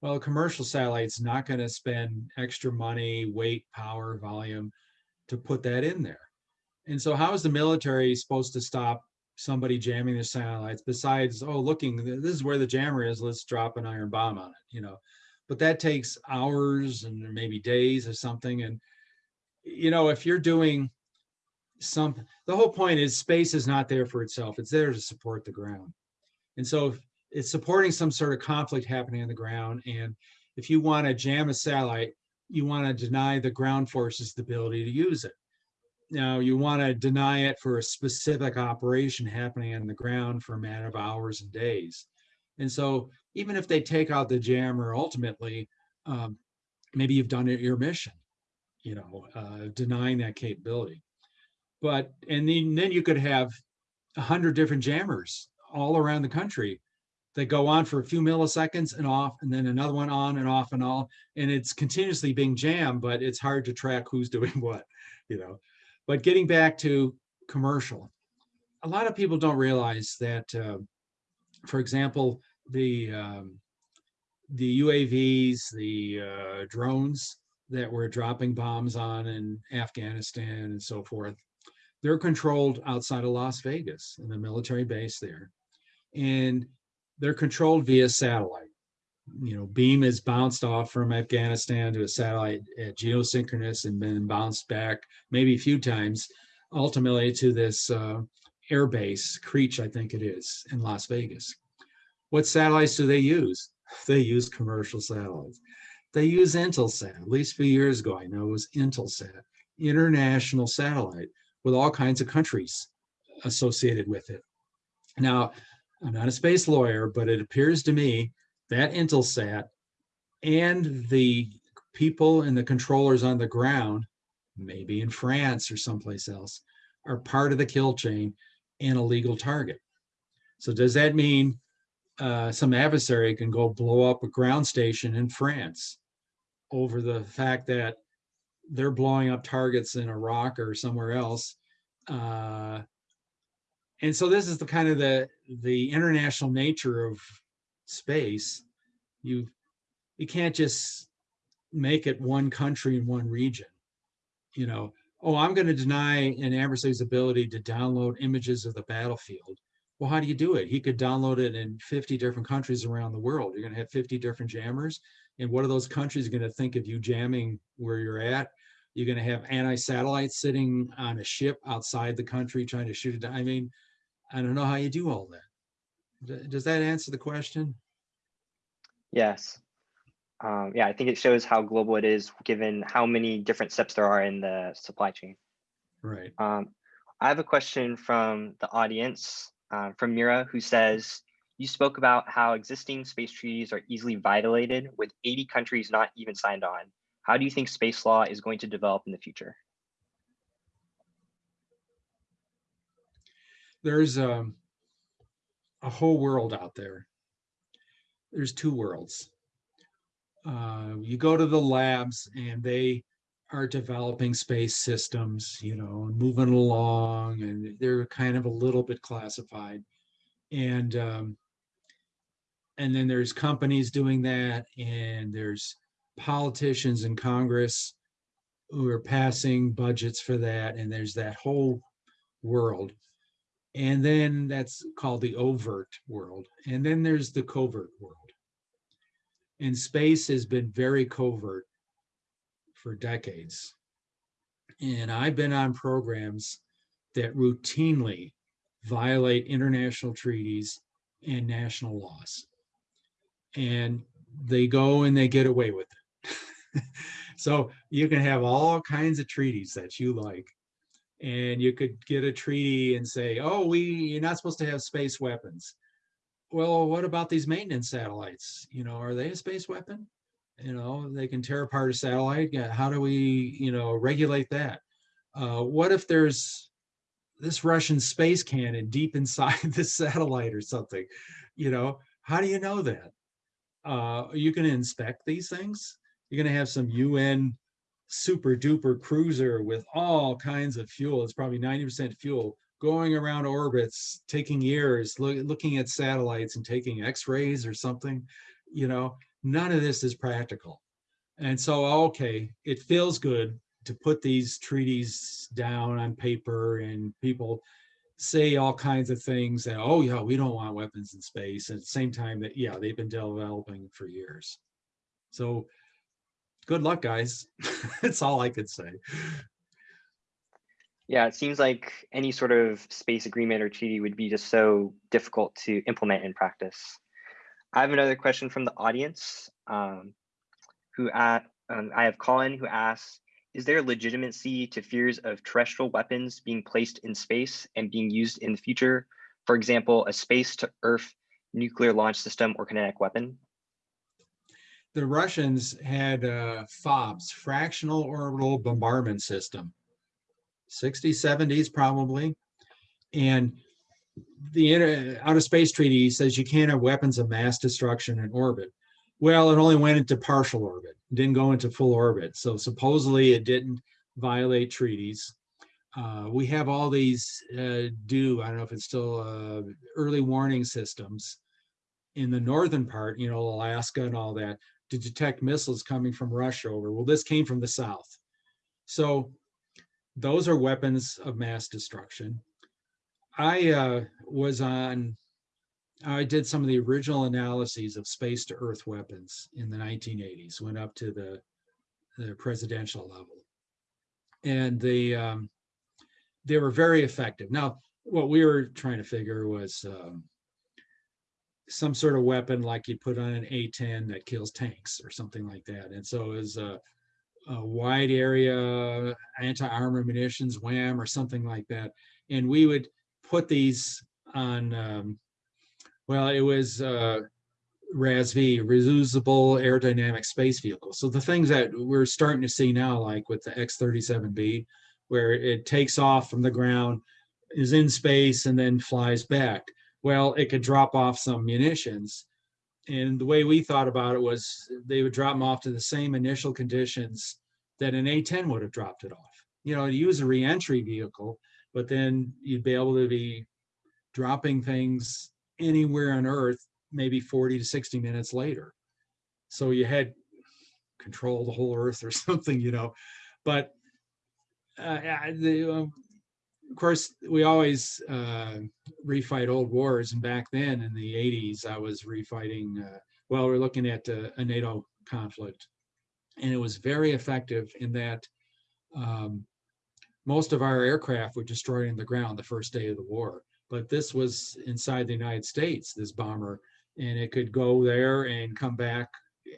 Well, a commercial satellite's not going to spend extra money, weight, power, volume to put that in there. And so how is the military supposed to stop somebody jamming their satellites besides, oh, looking, this is where the jammer is, let's drop an iron bomb on it, you know? But that takes hours and maybe days or something. And you know, if you're doing some, the whole point is space is not there for itself. It's there to support the ground. And so it's supporting some sort of conflict happening on the ground. And if you want to jam a satellite, you want to deny the ground forces the ability to use it. Now, you want to deny it for a specific operation happening on the ground for a matter of hours and days. And so even if they take out the jammer ultimately, um, maybe you've done it your mission, you know, uh, denying that capability. But, and then, then you could have a hundred different jammers all around the country that go on for a few milliseconds and off, and then another one on and off and all, and it's continuously being jammed, but it's hard to track who's doing what, you know. But getting back to commercial, a lot of people don't realize that, uh, for example, the um, the UAVs, the uh, drones that we're dropping bombs on in Afghanistan and so forth, they're controlled outside of Las Vegas in the military base there. And they're controlled via satellite. You know, beam is bounced off from Afghanistan to a satellite at geosynchronous and then bounced back maybe a few times, ultimately to this uh, air base, Creech, I think it is, in Las Vegas. What satellites do they use? They use commercial satellites. They use Intelsat. At least a few years ago, I know it was Intelsat, international satellite with all kinds of countries associated with it. Now, I'm not a space lawyer, but it appears to me that Intelsat and the people and the controllers on the ground, maybe in France or someplace else, are part of the kill chain and a legal target. So does that mean uh, some adversary can go blow up a ground station in France over the fact that they're blowing up targets in Iraq or somewhere else? Uh, and so this is the kind of the the international nature of space. You you can't just make it one country in one region. You know oh i'm going to deny an adversary's ability to download images of the battlefield. Well how do you do it? He could download it in 50 different countries around the world. You're going to have 50 different jammers and what are those countries going to think of you jamming where you're at you're going to have anti-satellites sitting on a ship outside the country trying to shoot it down i mean I don't know how you do all that. Does that answer the question? Yes. Um, yeah, I think it shows how global it is given how many different steps there are in the supply chain. Right. Um, I have a question from the audience, uh, from Mira, who says, you spoke about how existing space treaties are easily violated with 80 countries not even signed on. How do you think space law is going to develop in the future? There's um, a whole world out there. There's two worlds. Uh, you go to the labs and they are developing space systems, you know, moving along, and they're kind of a little bit classified. And um, and then there's companies doing that, and there's politicians in Congress who are passing budgets for that, and there's that whole world. And then that's called the overt world. And then there's the covert world. And space has been very covert for decades. And I've been on programs that routinely violate international treaties and national laws. And they go and they get away with it. so you can have all kinds of treaties that you like and you could get a treaty and say, oh, we you're not supposed to have space weapons. Well, what about these maintenance satellites? You know, are they a space weapon? You know, they can tear apart a satellite. How do we, you know, regulate that? Uh, what if there's this Russian space cannon deep inside the satellite or something? You know, how do you know that? Uh, you to inspect these things? You're going to have some UN super duper cruiser with all kinds of fuel. It's probably 90% fuel going around orbits, taking years, look, looking at satellites and taking x-rays or something, you know, none of this is practical. And so, okay, it feels good to put these treaties down on paper and people say all kinds of things that, oh yeah, we don't want weapons in space. At the same time that, yeah, they've been developing for years. So good luck, guys. That's all I could say. Yeah, it seems like any sort of space agreement or treaty would be just so difficult to implement in practice. I have another question from the audience. Um, who at, um, I have Colin who asks, is there legitimacy to fears of terrestrial weapons being placed in space and being used in the future? For example, a space to Earth nuclear launch system or kinetic weapon? The Russians had uh, FOBs, fractional orbital bombardment system. 60s, 70s probably. And the outer space treaty says you can't have weapons of mass destruction in orbit. Well, it only went into partial orbit, didn't go into full orbit. So supposedly it didn't violate treaties. Uh, we have all these uh, do, I don't know if it's still uh, early warning systems in the northern part, you know, Alaska and all that, to detect missiles coming from Russia over. Well, this came from the south. So those are weapons of mass destruction. I uh, was on, I did some of the original analyses of space to earth weapons in the 1980s, went up to the, the presidential level. And they, um, they were very effective. Now, what we were trying to figure was um, some sort of weapon like you put on an A-10 that kills tanks or something like that. And so it was a, a wide area anti-armor munitions, WHAM or something like that. And we would put these on, um, well, it was uh, RASV, reusable aerodynamic space vehicle. So the things that we're starting to see now, like with the X-37B, where it takes off from the ground, is in space and then flies back. Well, it could drop off some munitions. And the way we thought about it was they would drop them off to the same initial conditions that an A-10 would have dropped it off. You know, use a reentry vehicle, but then you'd be able to be dropping things anywhere on Earth, maybe 40 to 60 minutes later. So you had control the whole Earth or something, you know. But uh, the, um, of course, we always uh, refight old wars. And back then in the 80s, I was refighting, uh, well, we're looking at uh, a NATO conflict. And it was very effective in that um, most of our aircraft were destroyed in the ground the first day of the war. But this was inside the United States, this bomber, and it could go there and come back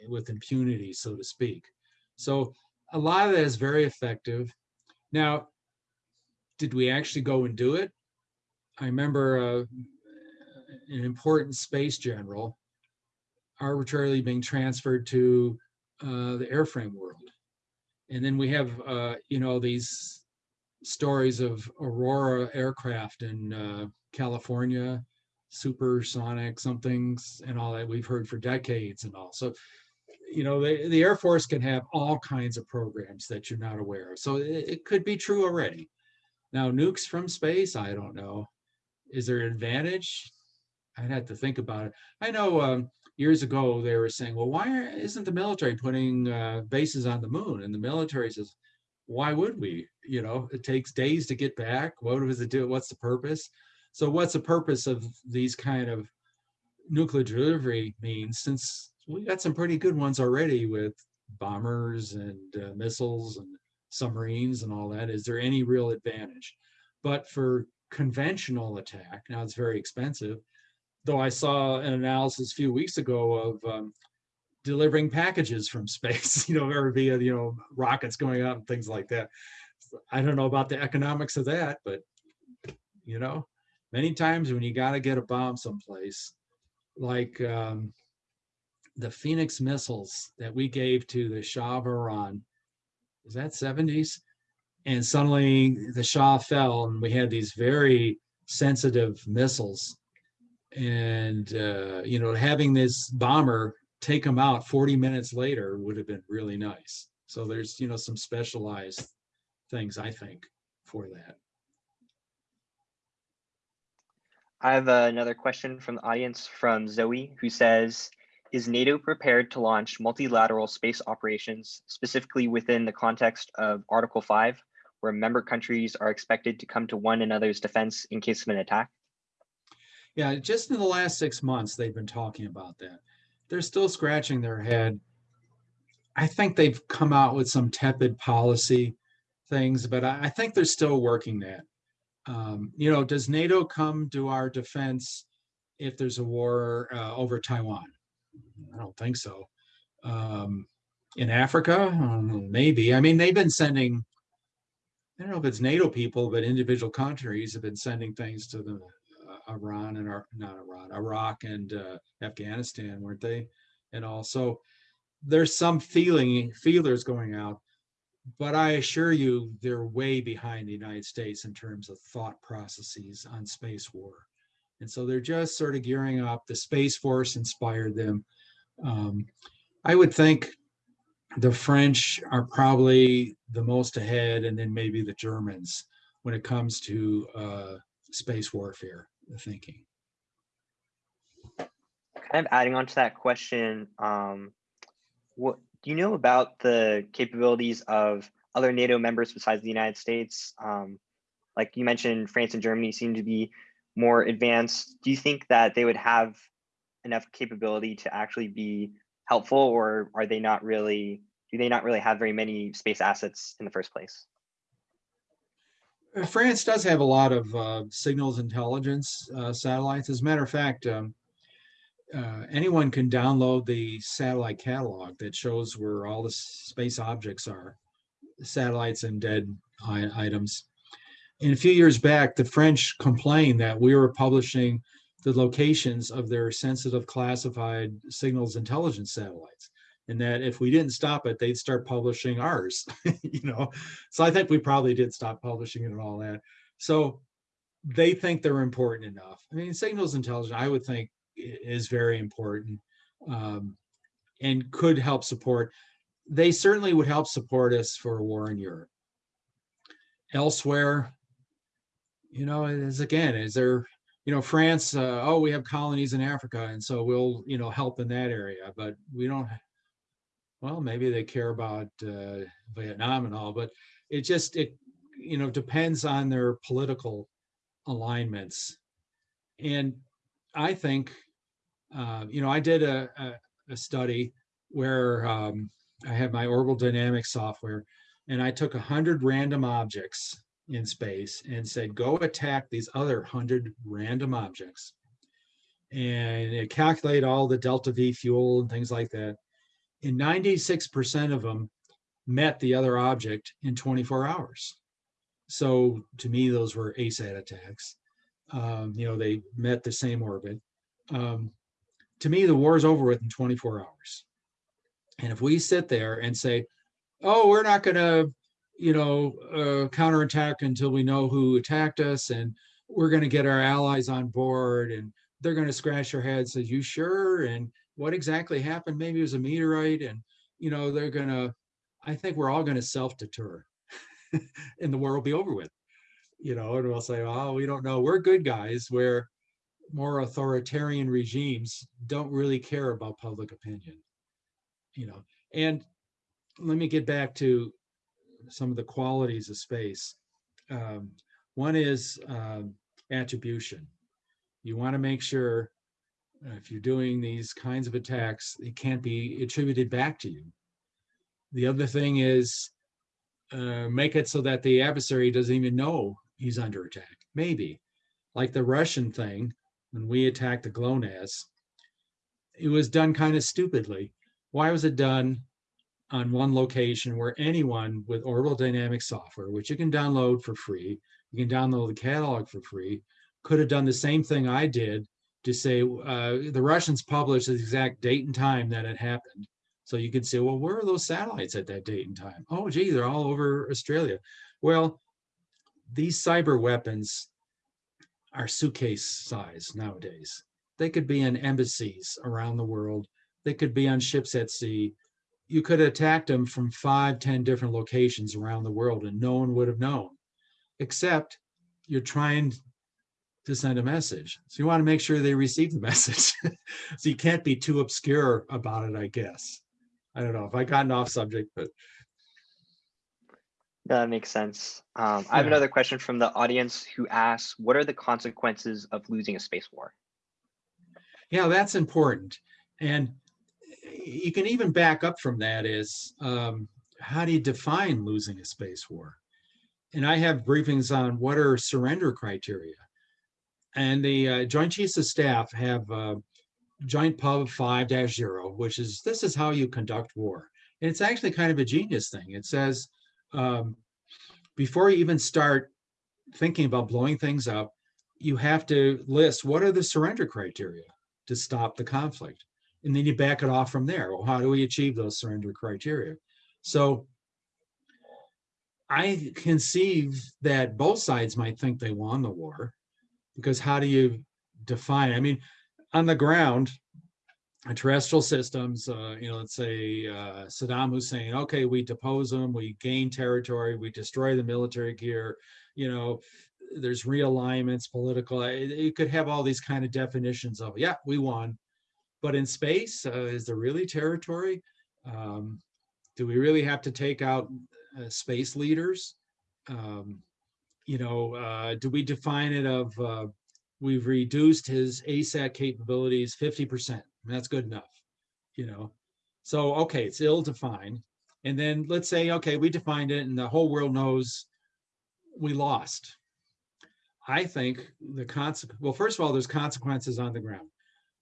with impunity, so to speak. So a lot of that is very effective. Now, did we actually go and do it? I remember uh, an important space general arbitrarily being transferred to uh, the airframe world. And then we have, uh, you know, these stories of Aurora aircraft in uh, California, supersonic somethings and all that we've heard for decades and all. So, you know, the, the Air Force can have all kinds of programs that you're not aware of. So it, it could be true already. Now, nukes from space, I don't know. Is there an advantage? I'd have to think about it. I know um, years ago they were saying, well, why isn't the military putting uh, bases on the moon? And the military says, why would we? You know, it takes days to get back. What does it do? What's the purpose? So what's the purpose of these kind of nuclear delivery means since we got some pretty good ones already with bombers and uh, missiles and submarines and all that. Is there any real advantage? But for conventional attack, now it's very expensive, though I saw an analysis a few weeks ago of um, delivering packages from space, you know, or via, you know, rockets going up and things like that. I don't know about the economics of that, but, you know, many times when you got to get a bomb someplace, like um, the Phoenix missiles that we gave to the Shah of Iran, was that 70s? And suddenly the Shah fell and we had these very sensitive missiles. And, uh, you know, having this bomber take them out 40 minutes later would have been really nice. So there's, you know, some specialized things, I think, for that. I have uh, another question from the audience from Zoe, who says, is NATO prepared to launch multilateral space operations, specifically within the context of Article 5, where member countries are expected to come to one another's defense in case of an attack? Yeah, just in the last six months, they've been talking about that. They're still scratching their head. I think they've come out with some tepid policy things, but I, I think they're still working that. Um, you know, does NATO come to our defense if there's a war uh, over Taiwan? I don't think so. Um, in Africa, um, maybe. I mean, they've been sending. I don't know if it's NATO people, but individual countries have been sending things to the Iran and our not Iran, Iraq and uh, Afghanistan, weren't they? And also, there's some feeling feelers going out, but I assure you, they're way behind the United States in terms of thought processes on space war. And so they're just sort of gearing up. The Space Force inspired them. Um, I would think the French are probably the most ahead, and then maybe the Germans when it comes to uh, space warfare, the thinking. Kind of adding on to that question, um, what do you know about the capabilities of other NATO members besides the United States? Um, like you mentioned, France and Germany seem to be more advanced. Do you think that they would have enough capability to actually be helpful, or are they not really? Do they not really have very many space assets in the first place? France does have a lot of uh, signals intelligence uh, satellites. As a matter of fact, um, uh, anyone can download the satellite catalog that shows where all the space objects are, satellites and dead items. And a few years back, the French complained that we were publishing the locations of their sensitive classified signals intelligence satellites. And that if we didn't stop it, they'd start publishing ours, you know? So I think we probably did stop publishing it and all that. So they think they're important enough. I mean, signals intelligence, I would think is very important um, and could help support. They certainly would help support us for a war in Europe. Elsewhere, you know, is again, is there, you know, France, uh, oh, we have colonies in Africa, and so we'll, you know, help in that area, but we don't, well, maybe they care about uh, Vietnam and all, but it just, it, you know, depends on their political alignments. And I think, uh, you know, I did a, a, a study where um, I had my orbital dynamics software and I took a hundred random objects in space and said, go attack these other hundred random objects. And it calculated all the delta V fuel and things like that. And 96% of them met the other object in 24 hours. So to me, those were ASAT attacks. Um, you know, they met the same orbit. Um, to me, the war is over with in 24 hours. And if we sit there and say, oh, we're not going to, you know, uh, counterattack until we know who attacked us, and we're going to get our allies on board, and they're going to scratch their heads, say, you sure? And what exactly happened? Maybe it was a meteorite, and you know, they're going to. I think we're all going to self-deter, and the war will be over with. You know, and we'll say, oh, we don't know. We're good guys. Where more authoritarian regimes don't really care about public opinion. You know, and let me get back to some of the qualities of space. Um, one is um, attribution. You want to make sure if you're doing these kinds of attacks, it can't be attributed back to you. The other thing is uh, make it so that the adversary doesn't even know he's under attack. Maybe like the Russian thing when we attacked the GLONASS, it was done kind of stupidly. Why was it done on one location where anyone with orbital dynamics software, which you can download for free, you can download the catalog for free, could have done the same thing I did to say uh, the Russians published the exact date and time that it happened. So you could say, well, where are those satellites at that date and time? Oh, gee, they're all over Australia. Well, these cyber weapons are suitcase size nowadays. They could be in embassies around the world. They could be on ships at sea. You could have attacked them from five, ten different locations around the world and no one would have known, except you're trying to send a message. So you want to make sure they receive the message. so you can't be too obscure about it, I guess. I don't know if I gotten off subject, but That makes sense. Um, I have another question from the audience who asks, what are the consequences of losing a space war? Yeah, that's important. And you can even back up from that is um, how do you define losing a space war? and I have briefings on what are surrender criteria. And the uh, Joint Chiefs of Staff have uh, Joint Pub 5-0, which is, this is how you conduct war. And it's actually kind of a genius thing. It says, um, before you even start thinking about blowing things up, you have to list what are the surrender criteria to stop the conflict. And then you back it off from there. Well, how do we achieve those surrender criteria? So I conceive that both sides might think they won the war because how do you define? I mean, on the ground, terrestrial systems, uh, you know, let's say uh, Saddam Hussein, okay, we depose them, we gain territory, we destroy the military gear, you know, there's realignments, political, you could have all these kind of definitions of, yeah, we won. But in space, uh, is there really territory? Um, do we really have to take out uh, space leaders? Um, you know, uh, do we define it of uh, we've reduced his ASAT capabilities 50%? That's good enough, you know. So, okay, it's ill-defined. And then let's say, okay, we defined it and the whole world knows we lost. I think the consequence, well, first of all, there's consequences on the ground.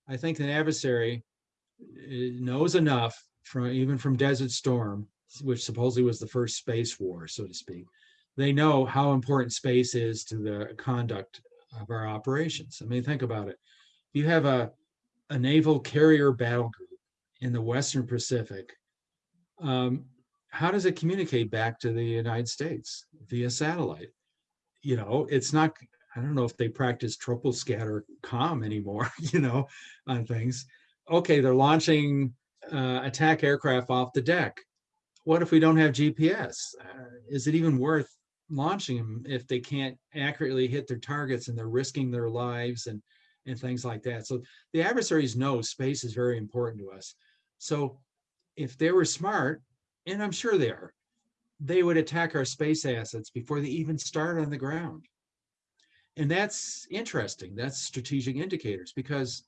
I think an adversary eh, knows enough from even from Desert Storm, which supposedly was the first space war, so to speak. They know how important space is to the conduct of our operations. I mean, think about it. If you have a, a naval carrier battle group in the Western Pacific, um, how does it communicate back to the United States via satellite? You know, it's not, I don't know if they practice troposcatter com anymore, you know, on things. Okay, they're launching uh, attack aircraft off the deck. What if we don't have GPS? Uh, is it even worth launching them if they can't accurately hit their targets and they're risking their lives and and things like that. So the adversaries know space is very important to us. So if they were smart, and I'm sure they are, they would attack our space assets before they even start on the ground. And that's interesting. That's strategic indicators because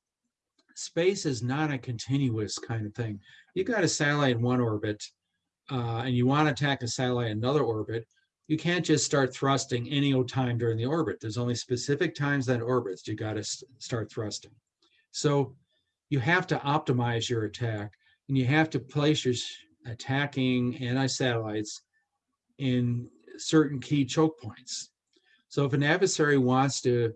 space is not a continuous kind of thing. You got a satellite in one orbit uh, and you want to attack a satellite in another orbit, you can't just start thrusting any old time during the orbit. There's only specific times that orbits you got to start thrusting. So you have to optimize your attack and you have to place your attacking anti-satellites in certain key choke points. So if an adversary wants to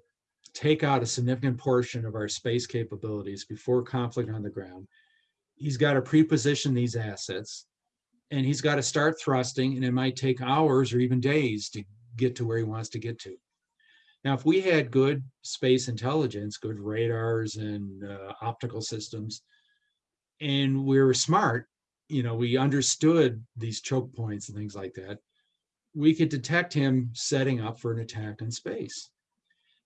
take out a significant portion of our space capabilities before conflict on the ground, he's got to pre-position these assets and he's got to start thrusting and it might take hours or even days to get to where he wants to get to. Now, if we had good space intelligence, good radars and uh, optical systems, and we were smart, you know, we understood these choke points and things like that, we could detect him setting up for an attack in space.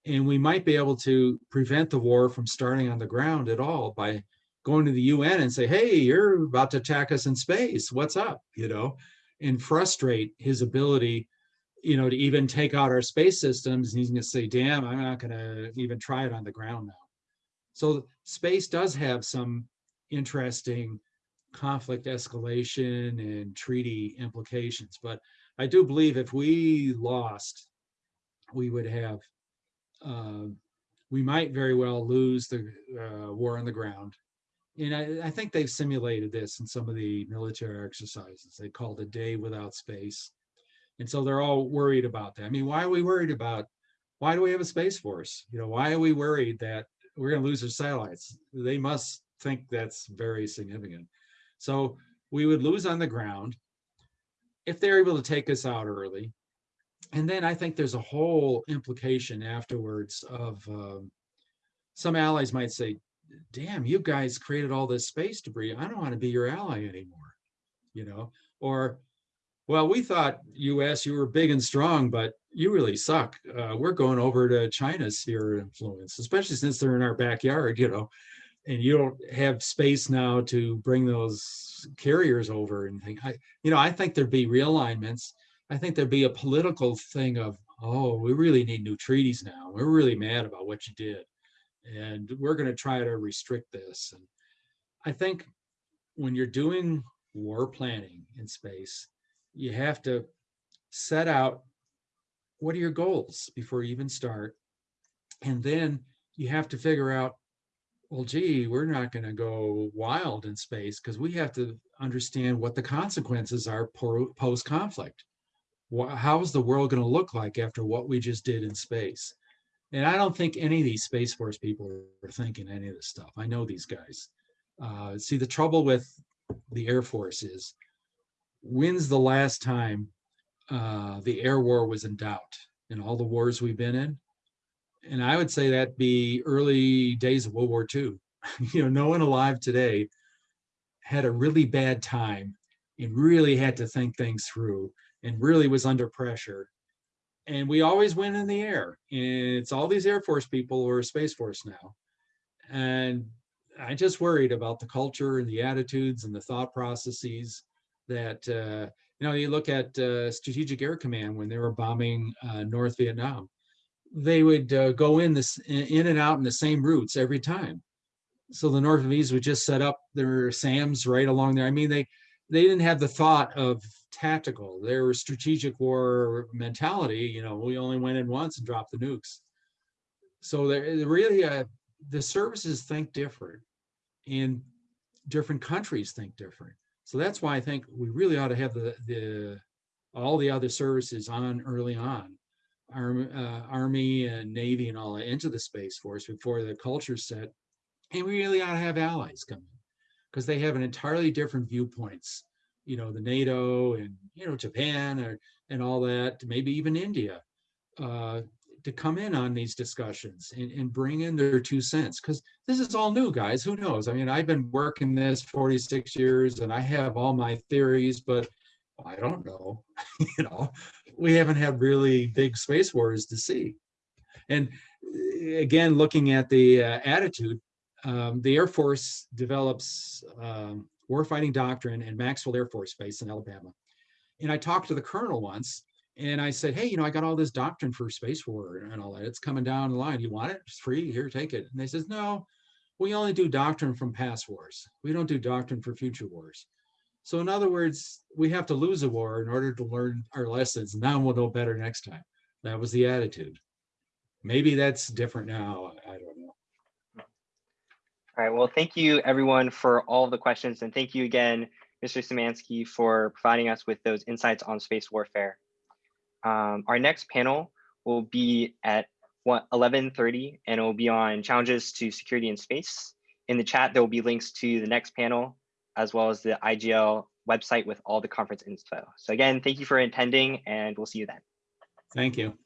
And we might be able to prevent the war from starting on the ground at all by going to the UN and say, hey, you're about to attack us in space. What's up? You know, and frustrate his ability, you know, to even take out our space systems. And he's going to say, damn, I'm not going to even try it on the ground now. So space does have some interesting conflict escalation and treaty implications. But I do believe if we lost, we would have, uh, we might very well lose the uh, war on the ground and I, I, think they've simulated this in some of the military exercises. They called a day without space. And so they're all worried about that. I mean, why are we worried about, why do we have a space force? You know, why are we worried that we're gonna lose our satellites? They must think that's very significant. So we would lose on the ground if they're able to take us out early. And then I think there's a whole implication afterwards of um, some allies might say, damn, you guys created all this space debris. I don't want to be your ally anymore, you know? Or, well, we thought US, you were big and strong, but you really suck. Uh, we're going over to China's sphere of influence, especially since they're in our backyard, you know, and you don't have space now to bring those carriers over and think, I, you know, I think there'd be realignments. I think there'd be a political thing of, oh, we really need new treaties now. We're really mad about what you did and we're going to try to restrict this. And I think when you're doing war planning in space, you have to set out what are your goals before you even start? And then you have to figure out, well, gee, we're not going to go wild in space because we have to understand what the consequences are post-conflict. How is the world going to look like after what we just did in space? And I don't think any of these Space Force people are thinking any of this stuff. I know these guys. Uh, see, the trouble with the Air Force is when's the last time uh, the air war was in doubt in all the wars we've been in? And I would say that be early days of World War II. you know, no one alive today had a really bad time and really had to think things through and really was under pressure. And we always win in the air. And it's all these Air Force people or Space Force now. And I just worried about the culture and the attitudes and the thought processes that, uh, you know, you look at uh, Strategic Air Command when they were bombing uh, North Vietnam, they would uh, go in this in and out in the same routes every time. So the North Vietnamese would just set up their SAMs right along there. I mean, they they didn't have the thought of tactical. They were strategic war mentality. You know, we only went in once and dropped the nukes. So there really, uh, the services think different, and different countries think different. So that's why I think we really ought to have the the all the other services on early on, Army, uh, Army and Navy and all into the Space Force before the culture set, and we really ought to have allies come in because they have an entirely different viewpoints. You know, the NATO and you know Japan or and all that, maybe even India, uh, to come in on these discussions and, and bring in their two cents because this is all new, guys. Who knows? I mean, I've been working this 46 years and I have all my theories, but I don't know. you know, we haven't had really big space wars to see. And uh, again, looking at the uh, attitude, um, the Air Force develops um, warfighting doctrine in Maxwell Air Force Base in Alabama. And I talked to the colonel once and I said, hey, you know, I got all this doctrine for space war and all that. It's coming down the line. You want it? It's free. Here, take it. And they says, no, we only do doctrine from past wars. We don't do doctrine for future wars. So in other words, we have to lose a war in order to learn our lessons. Now we'll know better next time. That was the attitude. Maybe that's different now. I don't know. All right, well, thank you everyone for all the questions and thank you again, Mr. Szymanski for providing us with those insights on space warfare. Um, our next panel will be at 11.30 and it will be on challenges to security in space. In the chat, there will be links to the next panel as well as the IGL website with all the conference info. So again, thank you for attending and we'll see you then. Thank you.